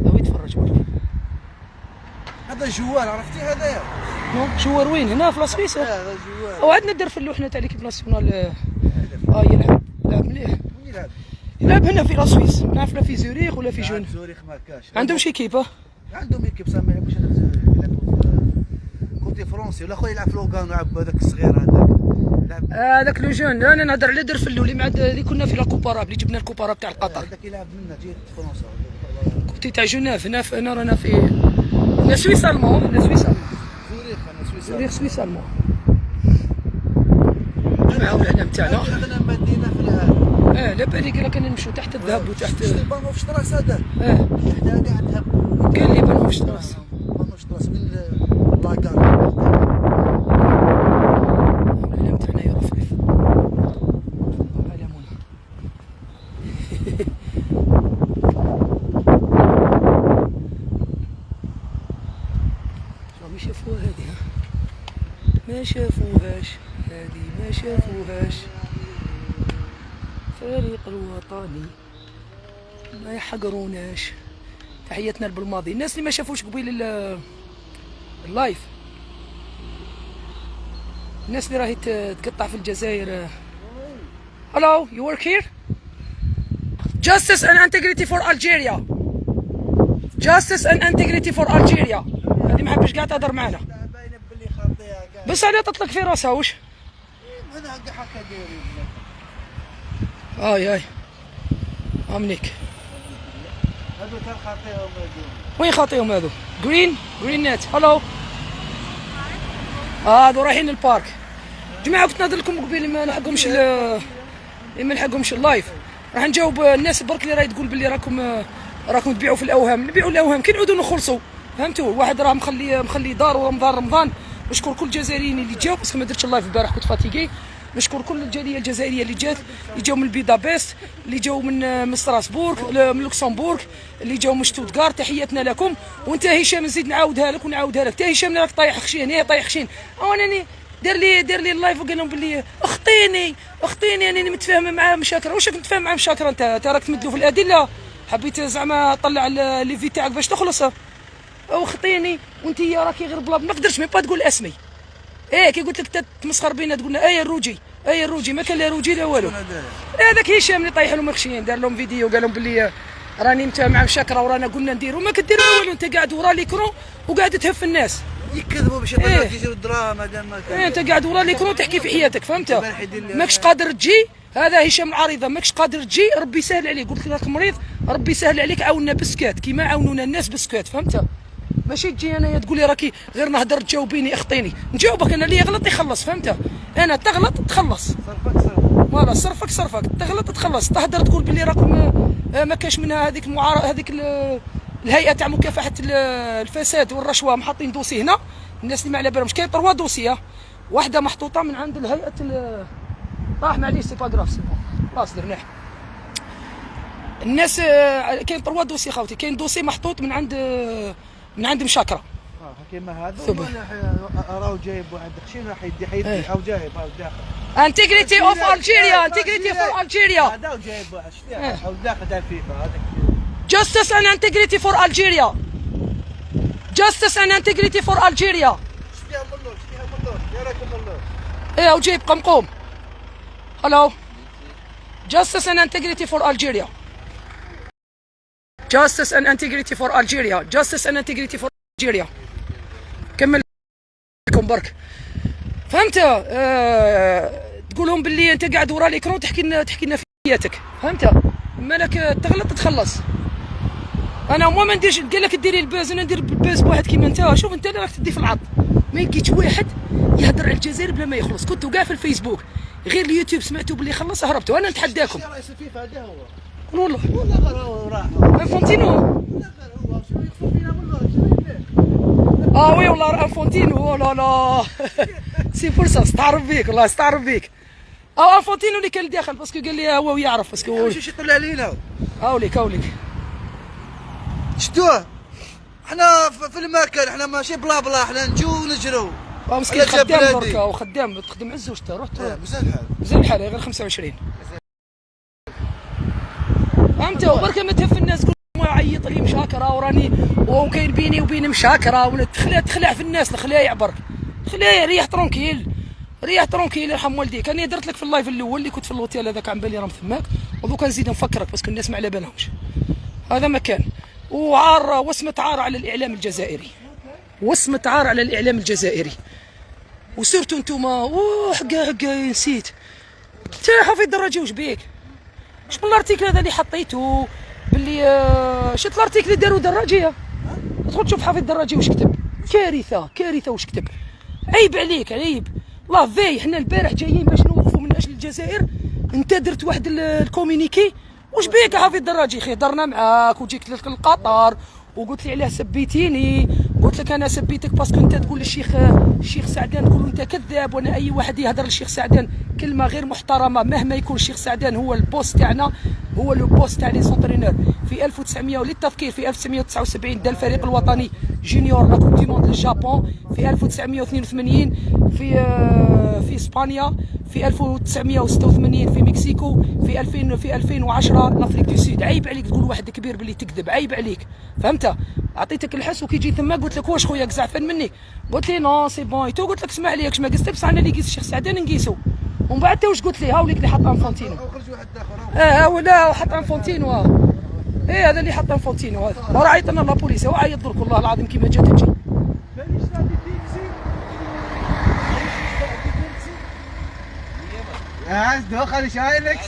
هو يتفرج برك هذا جوال عرفتي هذايا نو، شوار وين هنا في لاسويس هذا جوال أو عندنا الدرف اللي حنا تاع ليكيب ناسيونال آه يلعب يلعب مليح وين يلعب؟ يلعب هنا في لاسويس نعرف لا في زوريخ ولا في جون زوريخ ما كاش عندهم شي كيبه عندهم ايكيب صح ما يلعبوش هنا في زوريخ كوتي فرونسي ولا خويا يلعب في لوغان يلعب هذاك الصغير هذاك. يلعب هذاك لو جون. أنا نهضر على درف اللي مع اللي كنا في لاكوباراب اللي جبنا الكوباراب تاع القطر هذاك يلعب منا جيت فرنسا. كنت تاع جنيف هنا في هنا رانا في هنا سويس ألمون. هنا سويس ألمون. زوريخ أنا سويسرا زوريخ سويس ألمون. معاهم الاعلام تاعنا. إحنا مدينه في العالم. آه لا بالي قال لك أنا نمشوا تحت الذهب وتحت شفت البانو في شطراس هذا؟ آه. حدا كاع ذهب قال لي في شطراس بانو في شطراس من لاكار الاعلام تاعنا يرفرف اعلامنا شو ما شافوها هذه ها؟ ما شافوهاش هذه ما شافوهاش فريق الوطني ما يحقروناش تحياتنا بالماضي الناس اللي ما شافوش قبيل ال- اللايف الناس اللي راهي تقطع في الجزائر Hello, you work here? Justice and integrity for Algeria. Justice and integrity for Algeria. هذه ما حبش قاعد تهضر معنا باينه باللي خاطيها كاع بس على تطلق في راسها وش؟ أنا هكا دايرين آي آي. أمنيك. هذو تاع خاطيهم هذو؟ وين خاطيهم هذو؟ جرين جرين نت هلو هذو رايحين للبارك. جماعة كنت نهضر لكم قبيل ما نلحقهمش ما نلحقهمش اللايف راح نجاوب الناس برك اللي راهي تقول باللي راكم راكم تبيعوا في الأوهام. نبيعوا الأوهام. كي نعودوا نخلصوا. فهمتوا؟ واحد راه مخلي مخلي دار ورمضان رمضان. نشكر كل الجزائريين اللي جاو. بس ما درتش ال live البارح كنت fatigué. نشكر كل الجاليه الجزائرية اللي جات اللي جاو من بيدابست اللي جاو من آه، من ستراسبورغ من لوكسمبورغ اللي جاو من شتوتغارت تحياتنا لكم. وانت هشام نزيد نعاودها لك ونعاودها لك. انت هشام راك طايح خشين هي طايح خشين. أو انني دار لي دار لي ال live وقال لهم باللي أخطيني أخطيني انني متفاهم معاه مشاكره واش راك متفاهم معاه مشاكره أنت؟ راك تمدلو في الأدلة. حبيت زعما طلع ال- les vues تاعك باش تخلص. أو خطيني وأنت راكي غير بلا ما قدرتش même pas تقول اسمي. إيه كي قلت لك تمسخر بينا تقول لنا إيه الروجي إيه الروجي ما كان لا روجي لا والو. هذا؟ هذاك هشام اللي طايح لهم خشين دار لهم فيديو قال لهم باللي راني مع مشاكرة ورانا قلنا نديروا ما كدير والو أنت قاعد ورا l'écran وقاعد تهف الناس. يكذبوا باش إيه. يجيروا الدراهم هذا ما كان. إيه، أنت قاعد ورا l'écran تحكي في حياتك فهمت؟ ماكش قادر تجي؟ هذا هشام العريضة ماكش قادر تجي؟ ربي يسهل عليك. قلت لك راك مريض ربي يسهل عليك عاونا بسكات كيما عاونونا الناس بسكات فهمت؟ ماشي تجي انايا تقول لي راكي غير نهضر تجاوبيني أخطيني. نجاوبك أنا اللي يغلط يخلص فهمت؟ أنا تغلط تخلص. صرفك صرف فوالا صرفك صرفك. تغلط تخلص. تهدر تقول باللي راكم آه، ما كاش منها هذيك المعار هذيك ال- الهيئة تاع مكافحة ال- الفساد والرشوة محطين دوسي هنا. الناس اللي ما على بالهمش كاين تروا دوسيه واحدة محطوطة من عند الهيئة ال- راح معليش c'est pas grave c'est bon خلاص درناه الناس آه، كاين trois dossiers خاوتي. كاين dossier محطوط من عند آه، من عند مشاكرة آه كيما هذا. ولا ح- راهو جايب واحد خشين راح يدي حيدي إيه. أو جايب أو داخل integrity of Algeria integrity for Algeria هذا وجايب واحد إيه. أو داخل تاع الفيفا هذاك Justice and integrity for Algeria. Justice and integrity for Algeria. شتيها ملور شتيها ملور يا راكم ملور إيه وجيب قمقوم. Hello. Justice and integrity for Algeria. Justice and integrity for Algeria. Justice and integrity for Algeria. كمل لكم برك. فهمت؟ آه تقولهم باللي أنت قاعد ورا الاكرون تحكي لنا تحكي لنا في حياتك، فهمت؟ مالك تغلط تخلص. أنا مو ما نديرش قال لك ديري ال buzz أنا ندير ال buzz بواحد كيما أنت شوف أنت راك تدي في العرض ما يجيش واحد يهضر على الجزائر بلا ما يخلص كنتوا كاع في الفيسبوك غير اليوتيوب سمعتوا باللي خلص هربتوا أنا نتحداكم هو والله غير هو راح انفونتينو لا غير هو شنو يخفوا فينا ملور شنو يدير آه oui والله انفونتينو لا لا. c'est فرصة استعرف بيك والله استعرف بيك. آه انفونتينو اللي كان داخل parce que قال لي هو يعرف parce que. واش إيش يطلع علينا هاوليك هاوليك. شتوه إحنا ف- في المكان إحنا ماشي بلا بلا إحنا نجو ونجرو. آه، مسكين خدام. بركا وخدام تخدم عز وشتا رحت. إيه، مزال الحال زين الحال غير 25 فهمت وبركة ما تهف الناس تقول ما يعيط لي مشاكرة وراني وكاين بيني وبين مشاكرة ولا تخلع تخلع في الناس الخلايع برك خلايع ريح tranquille ريح tranquille يرحم والديك. أنا درت لك في ال live الأول اللي كنت في الأوتيل هذاك عن بالي راهم ثماك ودوكا نزيد نفكرك parce que الناس ما على بالهمش هذا مكان. وعار وسمة عار على الإعلام الجزائري. وسمة عار على الإعلام الجزائري. و surtout نتوما أوه حقا نسيت. تا حفيظ دراجي وش بيك؟ شنو ال article هذا اللي حطيته؟ باللي آه، شفت ال article اللي داروا دراجيه تدخل تشوف حفيظ دراجي وش كتب. كارثة كارثة وش كتب. عيب عليك عيب. الله في حنا البارح جايين باش نوقفوا من أجل الجزائر. انت درت واحد ال- ال communiqué. وش بيك يا حفيظ دراجي خي درنا معاك وجيت لك القطر وقلت لي علاه سبيتيني. قلت لك أنا سبيتك parce que أنت تقول للشيخ الشيخ سعدان تقول أنت كذاب وأنا أي واحد يهضر للشيخ سعدان. كلمة غير محترمة مهما يكون الشيخ سعدان هو ال boss تاعنا هو le boss تاع les entraîneurs في 1900 وللتذكير في 1979 دا الفريق الوطني junior la coupe du monde للجابون في 1982 في آه، في إسبانيا في 1986 في مكسيكو في 2000 في 2010 l'Afrique du Sud عيب عليك تقول واحد كبير باللي تكذب عيب عليك. فهمت؟ أعطيتك الحس وكي جيت تما قلت لك واش خويا زعفان مني؟ قلت لي non c'est bon tout قلت لك اسمح لي ما قست بصح أنا اللي قيس الشيخ سعدان نقيسو. ومن بعد تا واش قلت لي هاوليك اللي حط انفونتينو أو خرج واحد اخر آه هو لا هو حط انفونتينو آه. إيه هذا اللي حط انفونتينو هذا وراه عيط لنا لابوليس هو عيط درك والله العظيم كيما جات تجي آه دخل شايلك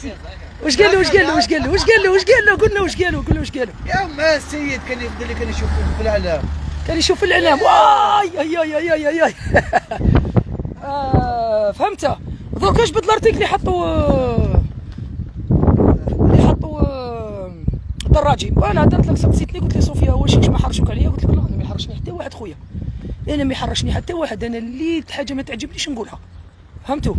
واش قال له واش قال له واش قال له واش قال له واش قال له؟ قلنا واش قال له قلنا واش قال له. يا ما السيد كان يفضل كان يشوف في الاعلام كان يشوف الاعلام واي اي اي اي اي اي. آه فهمت درك اش بدل الارتيكل اللي حطوا اللي حطوا آه، دراجي. وأنا درت لك سقسيتني قلت لي صوفيا واش ما حرشوك عليا. قلت لك لا أنا ما يحرشني حتى واحد خويا. أنا ما يحرشني حتى واحد. أنا اللي حاجة ما تعجبنيش نقولها. فهمتوا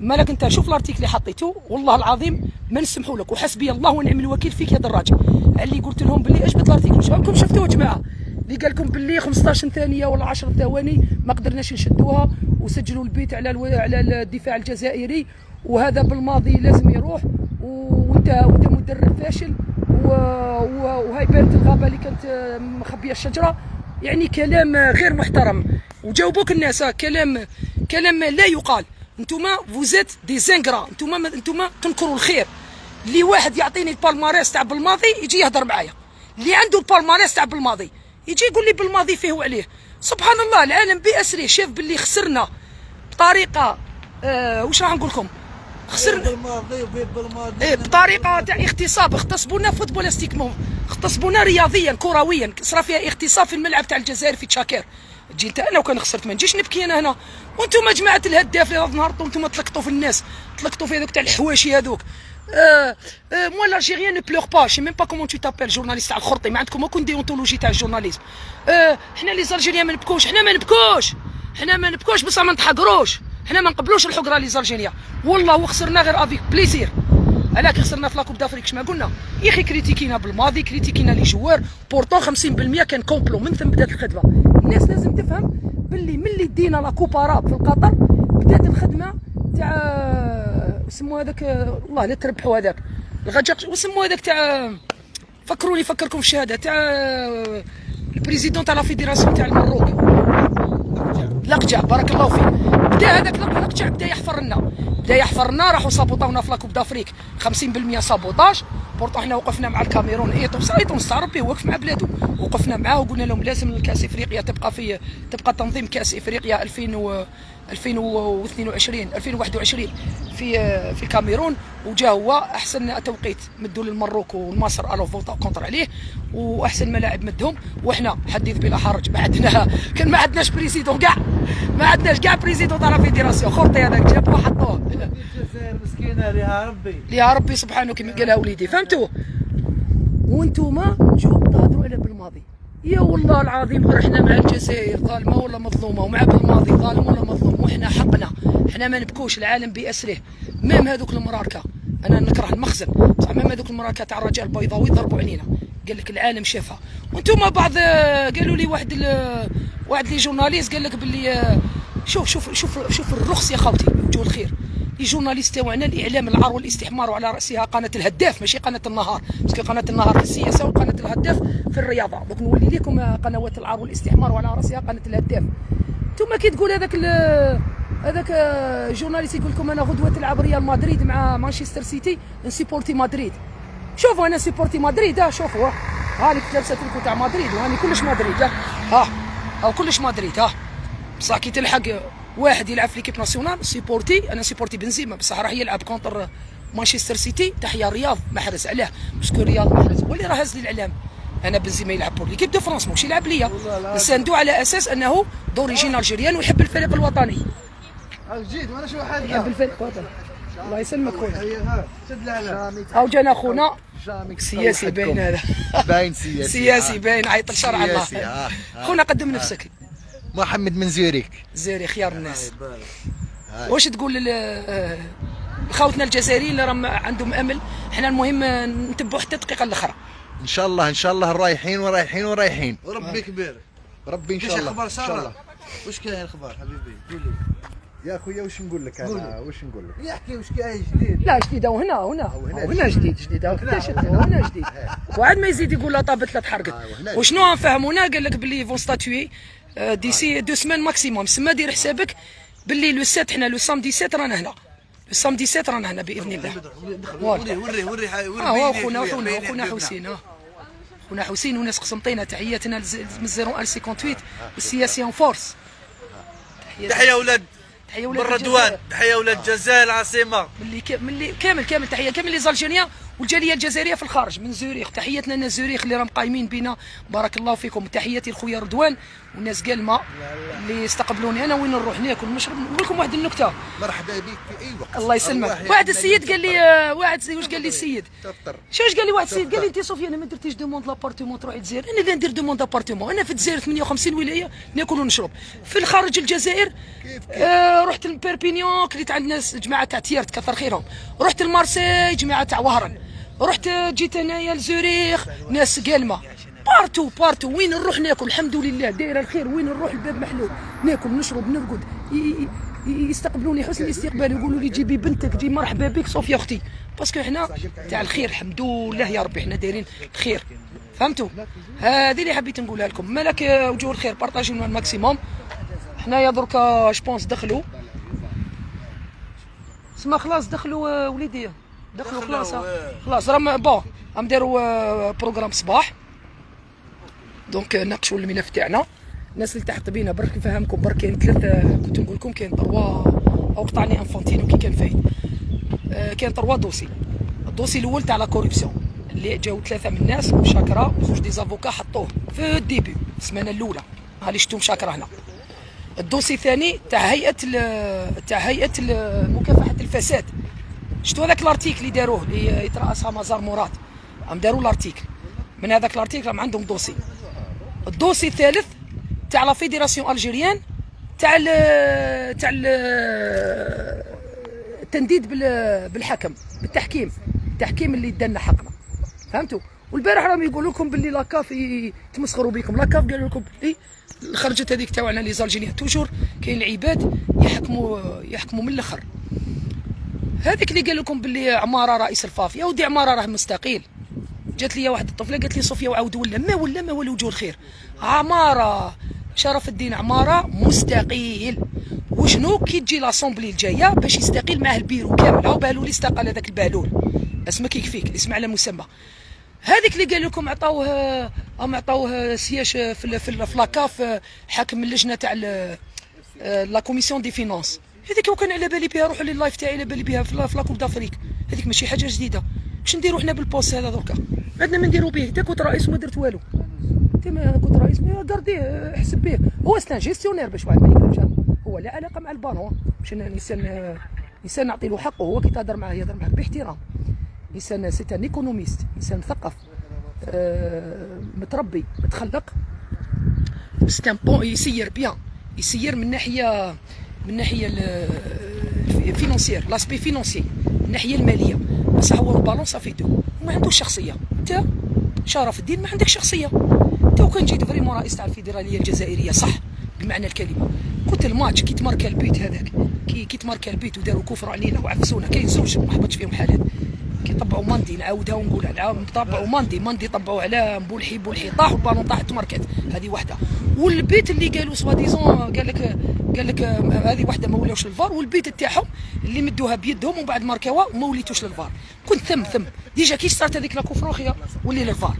مالك انت شوف ال article اللي حطيته والله العظيم ما نسمحوا لك. وحسبي الله ونعم الوكيل فيك يا دراجي. اللي قلت لهم باللي اجبد ال article؟ واش راكم شفتوه جماعة؟ اللي قال لكم باللي 15 ثانية ولا 10 ثواني ما قدرناش نشدوها وسجلوا ال but على ألو... على الدفاع الجزائري وهذا بالماضي لازم يروح وانت وانت مدرب فاشل و... و... وهاي بارت الغابة اللي كانت آه، مخبية الشجرة. يعني كلام غير محترم. وجاوبوك الناس آه، كلام كلام لا يقال. انتوما vous êtes des ingrats انتوما انتوما تنكروا الخير. اللي واحد يعطيني ال palmarès تاع بالماضي يجي يهضر معايا. اللي عنده ال palmarès تاع بالماضي يجي يقول لي بالماضي فيه وعليه. سبحان الله العالم بأسره شاف باللي خسرنا بطريقة آه واش راح نقول لكم؟ خسرنا. إيه بطريقة تاع اغتصاب. اغتصبونا footballistiquement اغتصبونا رياضيا كرويا. صرا فيها اغتصاب في الملعب تاع الجزائر في تشاكير. تجي انت أنا وكان خسرت ما نجيش نبكي أنا هنا. وأنتم جماعة الهداف اللي نهارتوا أنتم تلقطوا في الناس تلقطوا في هذوك تاع الحواشي هذوك. آه آه moi ne pleure pas je sais même pas comment tu t'appelles journaliste تاع الخرطي ما عندكم aucune déontologie تاع ال journalisme حنا les Algériens ما نبكوش حنا ما نبكوش. حنا ما نبكوش بصح ما نتحقروش. حنا ما نقبلوش الحقرة les Algériens والله وخسرنا غير avec plaisir كي خسرنا في la Coupe d'Afrique شما قلنا. يا أخي كريتيكينا بالماضي كريتيكينا les joueurs pourtant 50% كان complot من ثم بدأت الخدمة. الناس لازم تفهم باللي ملي دينا la Coupe arabe في القطر بدات الخدمة تاع سمو هذاك والله لا تربحوا هذاك. لقجع وسمو هذاك تاع فكروني فكركم في الشهاده تاع ال président تاع la fédération تاع المروك. لقجع بارك الله فيك. بدا هذاك لقجع بدا يحفر لنا بدا يحفر لنا راحوا صابوطاونا في la Coupe d'Afrique 50% sabotage. pourtant حنا وقفنا مع الكاميرون إيطو إيطو مستعرب به وقف مع بلادو. وقفنا معاه وقلنا لهم لازم الكأس إفريقيا تبقى في تبقى تنظيم كأس إفريقيا 2000 و 2022 2021 في في الكاميرون وجا هو أحسن توقيت مدوا للمروك والمصر alors فوتا contre عليه وأحسن ملاعب مدهم وحنا حديث بلا حرج ما عندنا كان ما عندناش président كاع ما عندناش كاع président تاع la fédération خرطي هذاك جابوه حطوه الجزائر مسكينة ليها ربي. يا ربي سبحانه كما قالها وليدي فهمتوا؟ وانتوما جو تهضروا على بالماضي. يا والله العظيم غير إحنا مع الجزائر ظالمة ولا مظلومة ومع بالماضي ظالم ولا مظلوم وحنا حقنا. إحنا ما نبكوش العالم باسره même هذوك المراركة. أنا نكره المخزن. بصح même هذوك المراركة تاع الرجال البيضاوي ضربوا علينا. قال لك العالم شافها. وأنتم بعض قالوا لي واحد واحد les journalistes قال لك باللي شوف شوف شوف شوف الرخص يا خوتي. وجوه الخير. les journalistes تاعنا الاعلام العار والاستحمار وعلى رأسها قناة الهداف ماشي قناة النهار. parce que قناة النهار في السياسة وقناة الهداف في الرياضة. دوك نولي لكم قنوات العار والاستحمار وعلى رأسها قناة الهداف. ثم كي تقول هذاك هذاك journaliste يقول لكم أنا غدوة تلعب ريال مدريد مع مانشستر سيتي نسيبورتي مدريد. شوفوا أنا supporter مدريد ها شوفوا. ها هاني لابسه تريكو تاع مدريد وهاني كلش مدريد ها. ها كلش مدريد ها. بصح كي تلحق واحد يلعب في l'équipe nationale supporter. أنا supporter بنزيما بصح راح يلعب contre مانشستر سيتي. تحيا رياض محرز علاه. parce que رياض محرز هو اللي راه هز لي الاعلام أنا بنزيما يلعب pour l'équipe de فرنسا ماهوش يلعب ليا. نساندو على أساس أنه d'origine algérienne ويحب الفريق الوطني. جيت وأنا شو حد يحب الفريق الوطني. الله يسلمك خويا. أو جانا خونا. سياسي باين هذا. باين سياسي. سياسي آه. باين. عيط لشرع الله. سياسي، آه. خونا قدم نفسك. محمد من زيوريك. زيري خيار الناس. واش تقول آه، لخوتنا الجزائريين اللي راهم عندهم أمل؟ حنا المهم آه، نتبعوا حتى الدقيقة الأخرى. إن شاء الله إن شاء الله رايحين ورايحين ورايحين. وربي كبير. ربي إن شاء الله أخبار إن شاء الله. ساره واش كاين الأخبار حبيبي؟ قول لي يا خويا واش نقول لك أنا؟ واش نقول لك؟ يحكي واش كاين جديد. لا جديد أو هنا هنا. أو هنا جديد. جديد هنا. جديد. وعاد ما يزيد يقول لا طابت لا تحرقت. وهنا وشنو نفهمونا قال لك باللي فون ستاتوي ديسي دو سمان ماكسيموم. سما دير حسابك باللي le 7 حنا le samedi 7 رانا هنا. le samedi 7 رانا هنا بإذن الله. وري وري وري وري آه هو خونا خونا خونا حسين آه. خونا حسين وناس قسمطينا تحياتنا من 0 58 والسياسي en force. تحية أولاد تحية ولاد. رضوان تحية أولاد الجزائر العاصمه ملي. ملي كامل كامل. تحيه كامل les Algériens والجالية الجزائرية في الخارج من زوريخ. تحياتنا لنا زوريخ اللي راهم قايمين بنا. بارك الله فيكم. تحياتي لخويا رضوان والناس قالمه اللي استقبلوني أنا. وين نروح ناكل نشرب نقول لكم واحد النكتة. مرحبا بك. في أي وقت. الله يسلمك. واحد السيد قال لي آه، واحد واش قال لي السيد؟ شو واش قال لي واحد السيد؟ قال لي أنت صوفيا أنا ما درتيش demande l'appartement تروحي الجزائر أنا اللي ندير demande l'appartement. أنا في الجزائر 58 ولاية ناكل ونشرب. في الخارج الجزائر آه رحت لبيربينيون كليت عند ناس جماعة تاع تيارت كثر خيرهم. رحت لمارسي جماعة تاع وهران. رحت جيت انايا لزوريخ ناس قالمه partout partout وين نروح ناكل؟ الحمد لله دايره الخير وين نروح الباب محلول ناكل نشرب نرقد. يستقبلوني حسن الاستقبال يقولوا لي جيبي بنتك جي مرحبا بك صوفيا أختي. parce que حنا تاع الخير الحمد لله يا ربي حنا دايرين الخير. فهمتوا؟ هذه اللي حبيت نقولها لكم. مالك وجوه الخير بارطاجيو ال maximum حنايا دركا je pense دخلوا. سما خلاص دخلوا آه، وليدي. دخلوا خلاص. آه. خلاص راهم bon راهم داروا آه، programme صباح. donc آه، ناقشوا الملف تاعنا. الناس اللي تحت بينا برك نفهمكم برك كاين ثلاثة كنت نقول لكم كاين trois أو قطعني انفانتينو كي كان فايت. كاين trois dossiers. ال dossier الأول تاع la corruption اللي جاو ثلاثة من الناس مشاكرة. وزوج des avocats حطوه في ال début السمانة الأولى. ها اللي شفتو مشاكرة هنا. ال dossier الثاني تاع هيئة تاع هيئة مكافحة الفساد. شفتوا هذاك ال article اللي داروه اللي يترأسها مزار مراد؟ هم داروا ال article. من هذاك ال article راهم عندهم dossier. ال dossier الثالث تاع la fédération algérienne تاع ال تاع ال التنديد بال- بالحكم بالتحكيم. التحكيم اللي دنا حقنا. فهمتوا؟ والبارح راهم يقولوا لكم باللي la CAF يتمسخروا بكم. la CAF قالوا لكم باللي خرجت هذيك تاعنا لي زالجيريان توجور كاين العباد يحكموا يحكموا من الأخر. هذيك اللي قال لكم باللي عمارة رئيس الفاف يا ودي عمارة راه مستقيل. جات لي واحد الطفلة قالت لي صوفيا وعاود ولا ما ولا ما ولا وجه الخير. عمارة شرف الدين عمارة مستقيل. وشنو؟ كي تجي لاسومبلي الجاية باش يستقيل معاه البيرو كامل. بالولي استقال هذاك البالول اسمك يكفيك اسم على مسمى. هذيك اللي قال لكم عطاوه هم عطاوه سياج في في la CAF حاكم اللجنة تاع la commission des finances. هذيك وكان على بالي بها روحوا لل live تاعي على بالي بها في la- في la coupe d'Afrique هذيك ماشي حاجة جديدة. باش نديرو حنا بال poste هذا دركا؟ عندنا ما نديرو به انت كنت رئيس وما درت والو. انت ما كنت رئيس ما قرديه حسب به هو c'est un gestionnaire باش واحد ما يكذبش هو لا علاقة مع البالون باش أنا انسان نعطي له حقه. هو كي تهضر معاه يهضر معاك باحترام. انسان c'est un économiste انسان مثقف آه، متربي متخلق. c'est un bon يسير bien يسير من ناحية من ناحية financière l'aspect financier من الناحيه المالية. بصح هو البالون ça fait deux ما عندوش شخصية. أنت شرف الدين ما عندك شخصية. أنت وكان جيت vraiment رئيس تاع الفيدراليه الجزائرية صح بمعنى الكلمة. كنت الماتش كي تماركا ال but هذاك كي كي تماركا البيت وداروا كفر علينا وعفسونا كاين زوج ما حبطش فيهم حالات كي طبعوا ماندي نعاودها ونقولها نعاود طبعوا ماندي ماندي طبعوا على بولحي بولحي طاح والبالون طاح تماركات هذه واحدة والبيت اللي قالوا سوا ديزون قال لك قال لك آه، هذه واحدة ما ولاوش للفار والبيت تاعهم اللي مدوها بيدهم ومن بعد ماركاوها وما وليتوش للفار. كنت ثم ثم. ديجا كي صارت هذيك لا كفروخيه ولي للفار.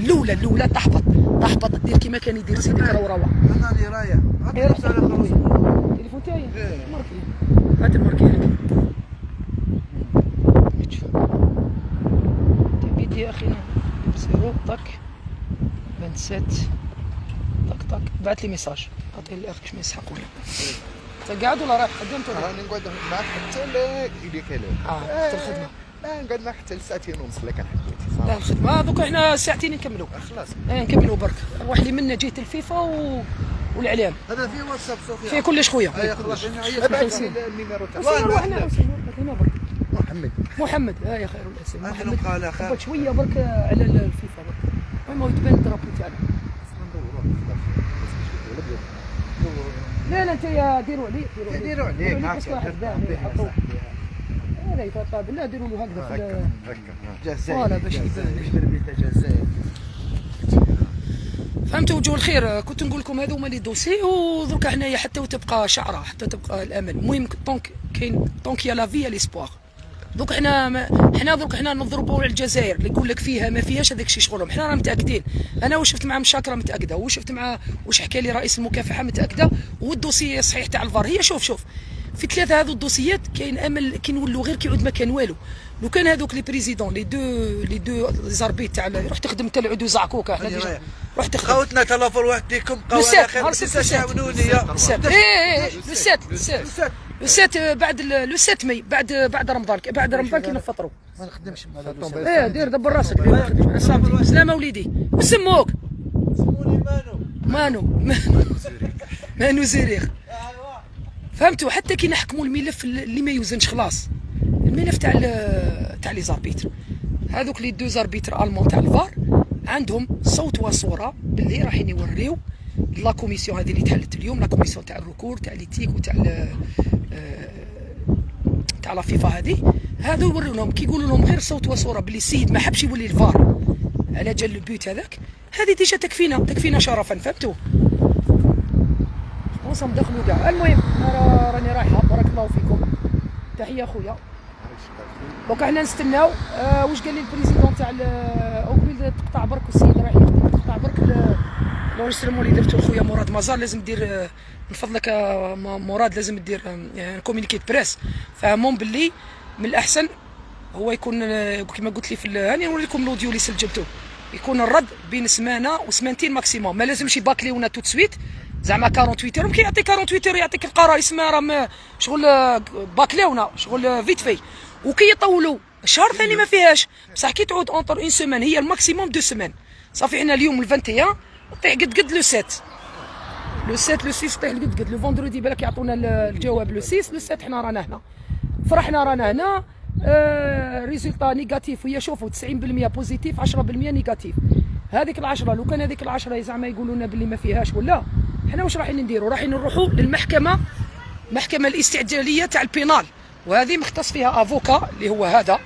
الأولى الأولى تحبط تحبط دير كيما كان يدير سيدي كروروه أنا اللي رايح. إيه، التليفون تاعي. ماركي هات الماركي لك تبيت يا أخي زيرو طك 27 طك بعت لي ميساج أعطيه الاخ باش ما يسحقوا لي انت قاعد ولا رايح؟ خدمت ولا؟ راني نقعد معك حتى لا يدي كلام. آه حتى الخدمة. لا نقعد معك حتى لساعتين ونص لكن حبيتي لا الخدمة. دوك إحنا ساعتين نكملوا. خلاص. إيه نكملوا برك. روح لي منا جهه الفيفا و... والإعلام. هذا في واتساب صوفيا. فيه كلش خويا. هيا خلاص ابعث النيميرو تاع وين روح هنا هنا برك. محمد. محمد. ها يا خير. الاسم محمد. قال شوية برك على الفيفا برك. المهم يتبان الدرابو تاعنا لا لا انت ديروا عليه ديروا عليه. ديروا عليك يحطوا هذا يتقابل لا ديروا له هكذا في باش يبان. الجزائر فهمتوا وجه الخير كنت نقول لكم هذو هما les dossiers ودرك حنايا حتى وتبقى شعرة حتى تبقى الأمل. المهم tant que كاين tant qu'y a la vie l'espoir دوك حنا ما حنا دوك حنا نضربوا على الجزائر اللي يقول لك فيها ما فيهاش هذاك الشيء شغلهم. حنا راه متأكدين. أنا واش شفت مع مشاكرة متأكدة وشفت مع واش حكى لي رئيس المكافحة متأكدة وال dossier صحيح تاع الفار. هي شوف شوف في ثلاثة هذو الدوسيات كاين أمل كي نولوا غير كي يعود ما كان والو. لو كان هذوك لي بريزيدون لي دو لي دو زاربيت تاع روح تخدم انت العدو زعكوكا حنا. روح تخدم. خوتنا تلافر وحديكم قوا على السات خير يا. السات إيه إيه إيه لو سات سات بعد لو سات مي بعد بعد رمضان بعد رمضان كي نفطروا. ما نخدمش مع إيه دير دبر راسك. دير ما تخدمش. سلامتي سلامة وليدي. وسموك. سموني مانو. مانو. مانو زريخ فهمتوا؟ حتى كي نحكموا الملف اللي ما يوزنش خلاص. الملف تاع ال- تاع les arbitres. هذوك les deux arbitres allemands تاع الفار عندهم صوت وصورة باللي رايحين يوريو la commission هذه اللي تحلت اليوم la commission تاع ال recours تاع l'éthique وتاع آه، تاع la FIFA هذه هذو يوريو لهم كي يقولوا لهم غير صوت وصورة باللي السيد ما حبش يولي الفار. على جال ال but هذاك. هذه déjà تكفينا تكفينا شرفا فهمتوا وصم دخلوا كاع المهم أنا راني رايحه بارك الله فيكم. تحية خويا donc حنا نستناو. آه واش قال لي ال président تاع ال- أو قبيل تقطع برك السيد يقدم تقطع برك l'enregistrement اللي درتو خويا مراد مزار لازم دير آه، من فضلك مراد لازم دير communiqué presse فهمهم باللي من الأحسن هو يكون كما قلت لي في هاني نوري لكم ال audio اللي سجلته. يكون الرد بين سمانة وسمانتين maximum ما لازمش يباكليونا tout de suite زعما 48 heures كي يعطيك 48 heures يعطيك القرار يسمى راه شغل باكليونا شغل vite fait وكي يطولوا شهر ثاني ما فيهاش. بصح كي تعود entre une semaine هي ال maximum deux semaines صافي حنا اليوم ال 21 طيح قد قد le 7 le 7 le 6 طيح قد قد le vendredi بالك يعطونا ال- الجواب le 6 le 7 حنا رانا هنا فرحنا رانا هنا آه résultat négatif وهي شوفوا 90% positif 10% négatif هذيك العشرة لو كان هذيك العشرة زعما يقولوا لنا باللي ما فيهاش ولا حنا واش رايحين نديروا رايحين نروحوا للمحكمة المحكمة الاستعجالية تاع البينال وهذه مختص فيها افوكا اللي هو هذا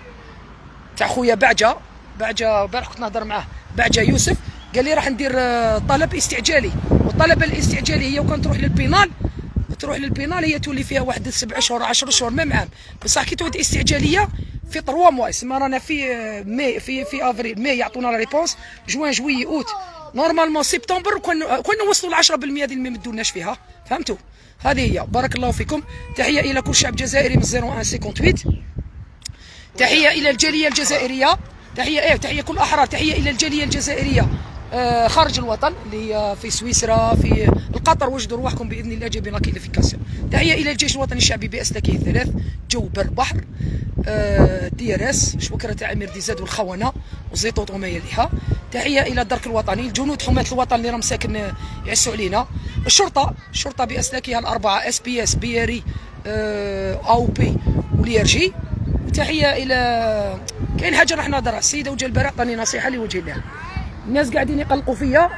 تاع خويا بعجه بعجه البارح كنت نهضر معاه بعجه يوسف قال لي راح ندير طلب استعجالي والطلب الاستعجالي هي وكان تروح للبينال تروح للبينال هي تولي فيها واحد سبع شهور 10 شهور ميم عام بصح كي تعود استعجالية في 3 mois يسمى رانا في آه، ماي في في أفريل ماي يعطونا la réponse جوان جويي أوت. normalement سبتمبر كون كون نوصلوا ل 10% هذه اللي ما يمدوناش فيها. فهمتوا؟ هذه هي. بارك الله فيكم. تحية إلى كل شعب جزائري من 0158 تحية إلى الجالية الجزائرية. تحية إيه تحية كل أحرار. تحية إلى الجالية الجزائرية. خارج الوطن اللي هي في سويسرا في القطر وجدوا رواحكم بإذن الله جايبين la qualification تحية إلى الجيش الوطني الشعبي باسلاكه الثلاث جو بر بحر آه دي إر إس شبكره تاع أمير دي زاد والخونه وزيطوط وما يليها تحية إلى الدرك الوطني الجنود حماة الوطن اللي راهم ساكن آه، يعسوا علينا. الشرطة الشرطة باسلاكها الاربعه إس بي إس بياري آه أو بي وليرجي وتحية إلى كاين حاجة راح نهضرها السيده وجه البراء عطاني نصيحة لوجه الله. الناس قاعدين يقلقوا فيا.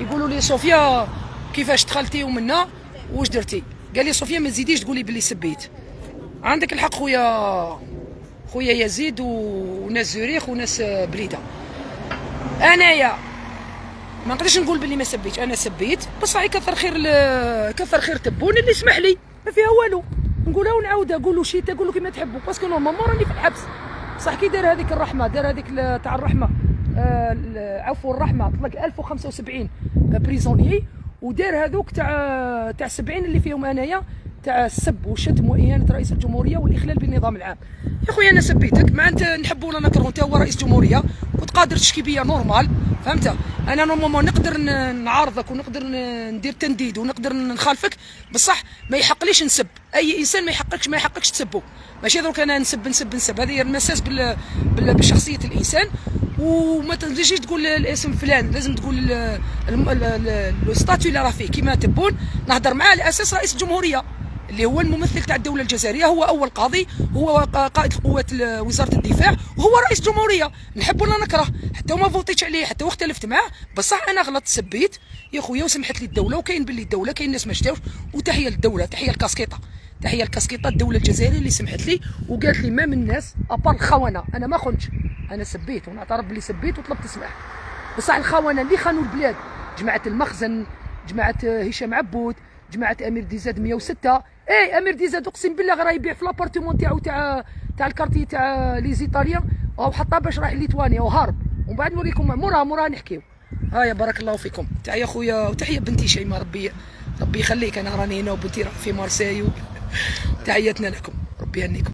يقولوا لي صوفيا كيفاش دخلتي ومنا؟ واش درتي؟ قال لي صوفيا ما تزيديش تقولي باللي سبيت. عندك الحق خويا خويا يزيد وناس زوريخ وناس بليدة. أنايا ما نقدرش نقول باللي ما سبيتش. أنا سبيت. بصح يكثر خير كثر خير تبون اللي يسمح لي. ما فيها والو. نقولها ونعاودها. قولوا شيتا قولوا كيما تحبوا. parce que normalement راني في الحبس. بصح كي دار هذيك الرحمة دار هذيك تاع الرحمة. ال- عفوا الرحمة طلق 1075 prisonniers ودار هذوك تاع تاع 70 اللي فيهم أنايا تاع السب والشتم وإهانة رئيس الجمهورية والإخلال بالنظام العام. يا خويا أنا سبيتك ما أنت نحب ولا نكره أنت هو رئيس جمهورية كنت قادر تشكي بيا normal فهمت؟ أنا normalement نقدر نعارضك ونقدر ندير تنديد ونقدر نخالفك. بصح ما يحقليش نسب. أي إنسان ما يحققش ما يحققش تسبه. ماشي دروك أنا نسب نسب نسب. هذه المساس بال... بال... بشخصية الإنسان. وما تجيش تقول الاسم فلان. لازم تقول ال- الم- ال- ال- ال statut اللي راه فيه. كيما تبون. نهضر معاه على أساس رئيس الجمهورية. اللي هو الممثل تاع الدولة الجزائرية هو أول قاضي هو قائد القوات ال- وزارة الدفاع وهو رئيس جمهورية. نحب ولا نكره. حتى وما فوتيتش عليه حتى واختلفت معاه. بصح أنا غلطت سبيت. يا خويا وسمحت لي الدولة وكاين باللي الدولة كاين ناس ما شتاوش. وتحية للدولة تحية الكاسكيطه تحية الكاسكيطه الدولة الجزائرية اللي سمحت لي وقالت لي ما من الناس ابار الخونة. أنا ما خنتش. أنا سبيت ونعترف باللي سبيت وطلبت السماح بصح الخونة اللي خانوا البلاد. جماعة المخزن جماعة هشام عبود جماعة أمير DZ 106 اي أمير DZ أقسم بالله غير يبيع في l'appartement تاعو تاع تاع ال quartier تاع les Italiens. وهو حطها باش رايح ليتوانيا وهارب ومن بعد نوريكم مورا مورا نحكيو هايا بارك الله فيكم. تحيه خويا وتحية بنتي شيماء ربي ربي يخليك. أنا راني هنا وبنتي راه في مارسيل تحياتنا لكم. ربي يهنيكم.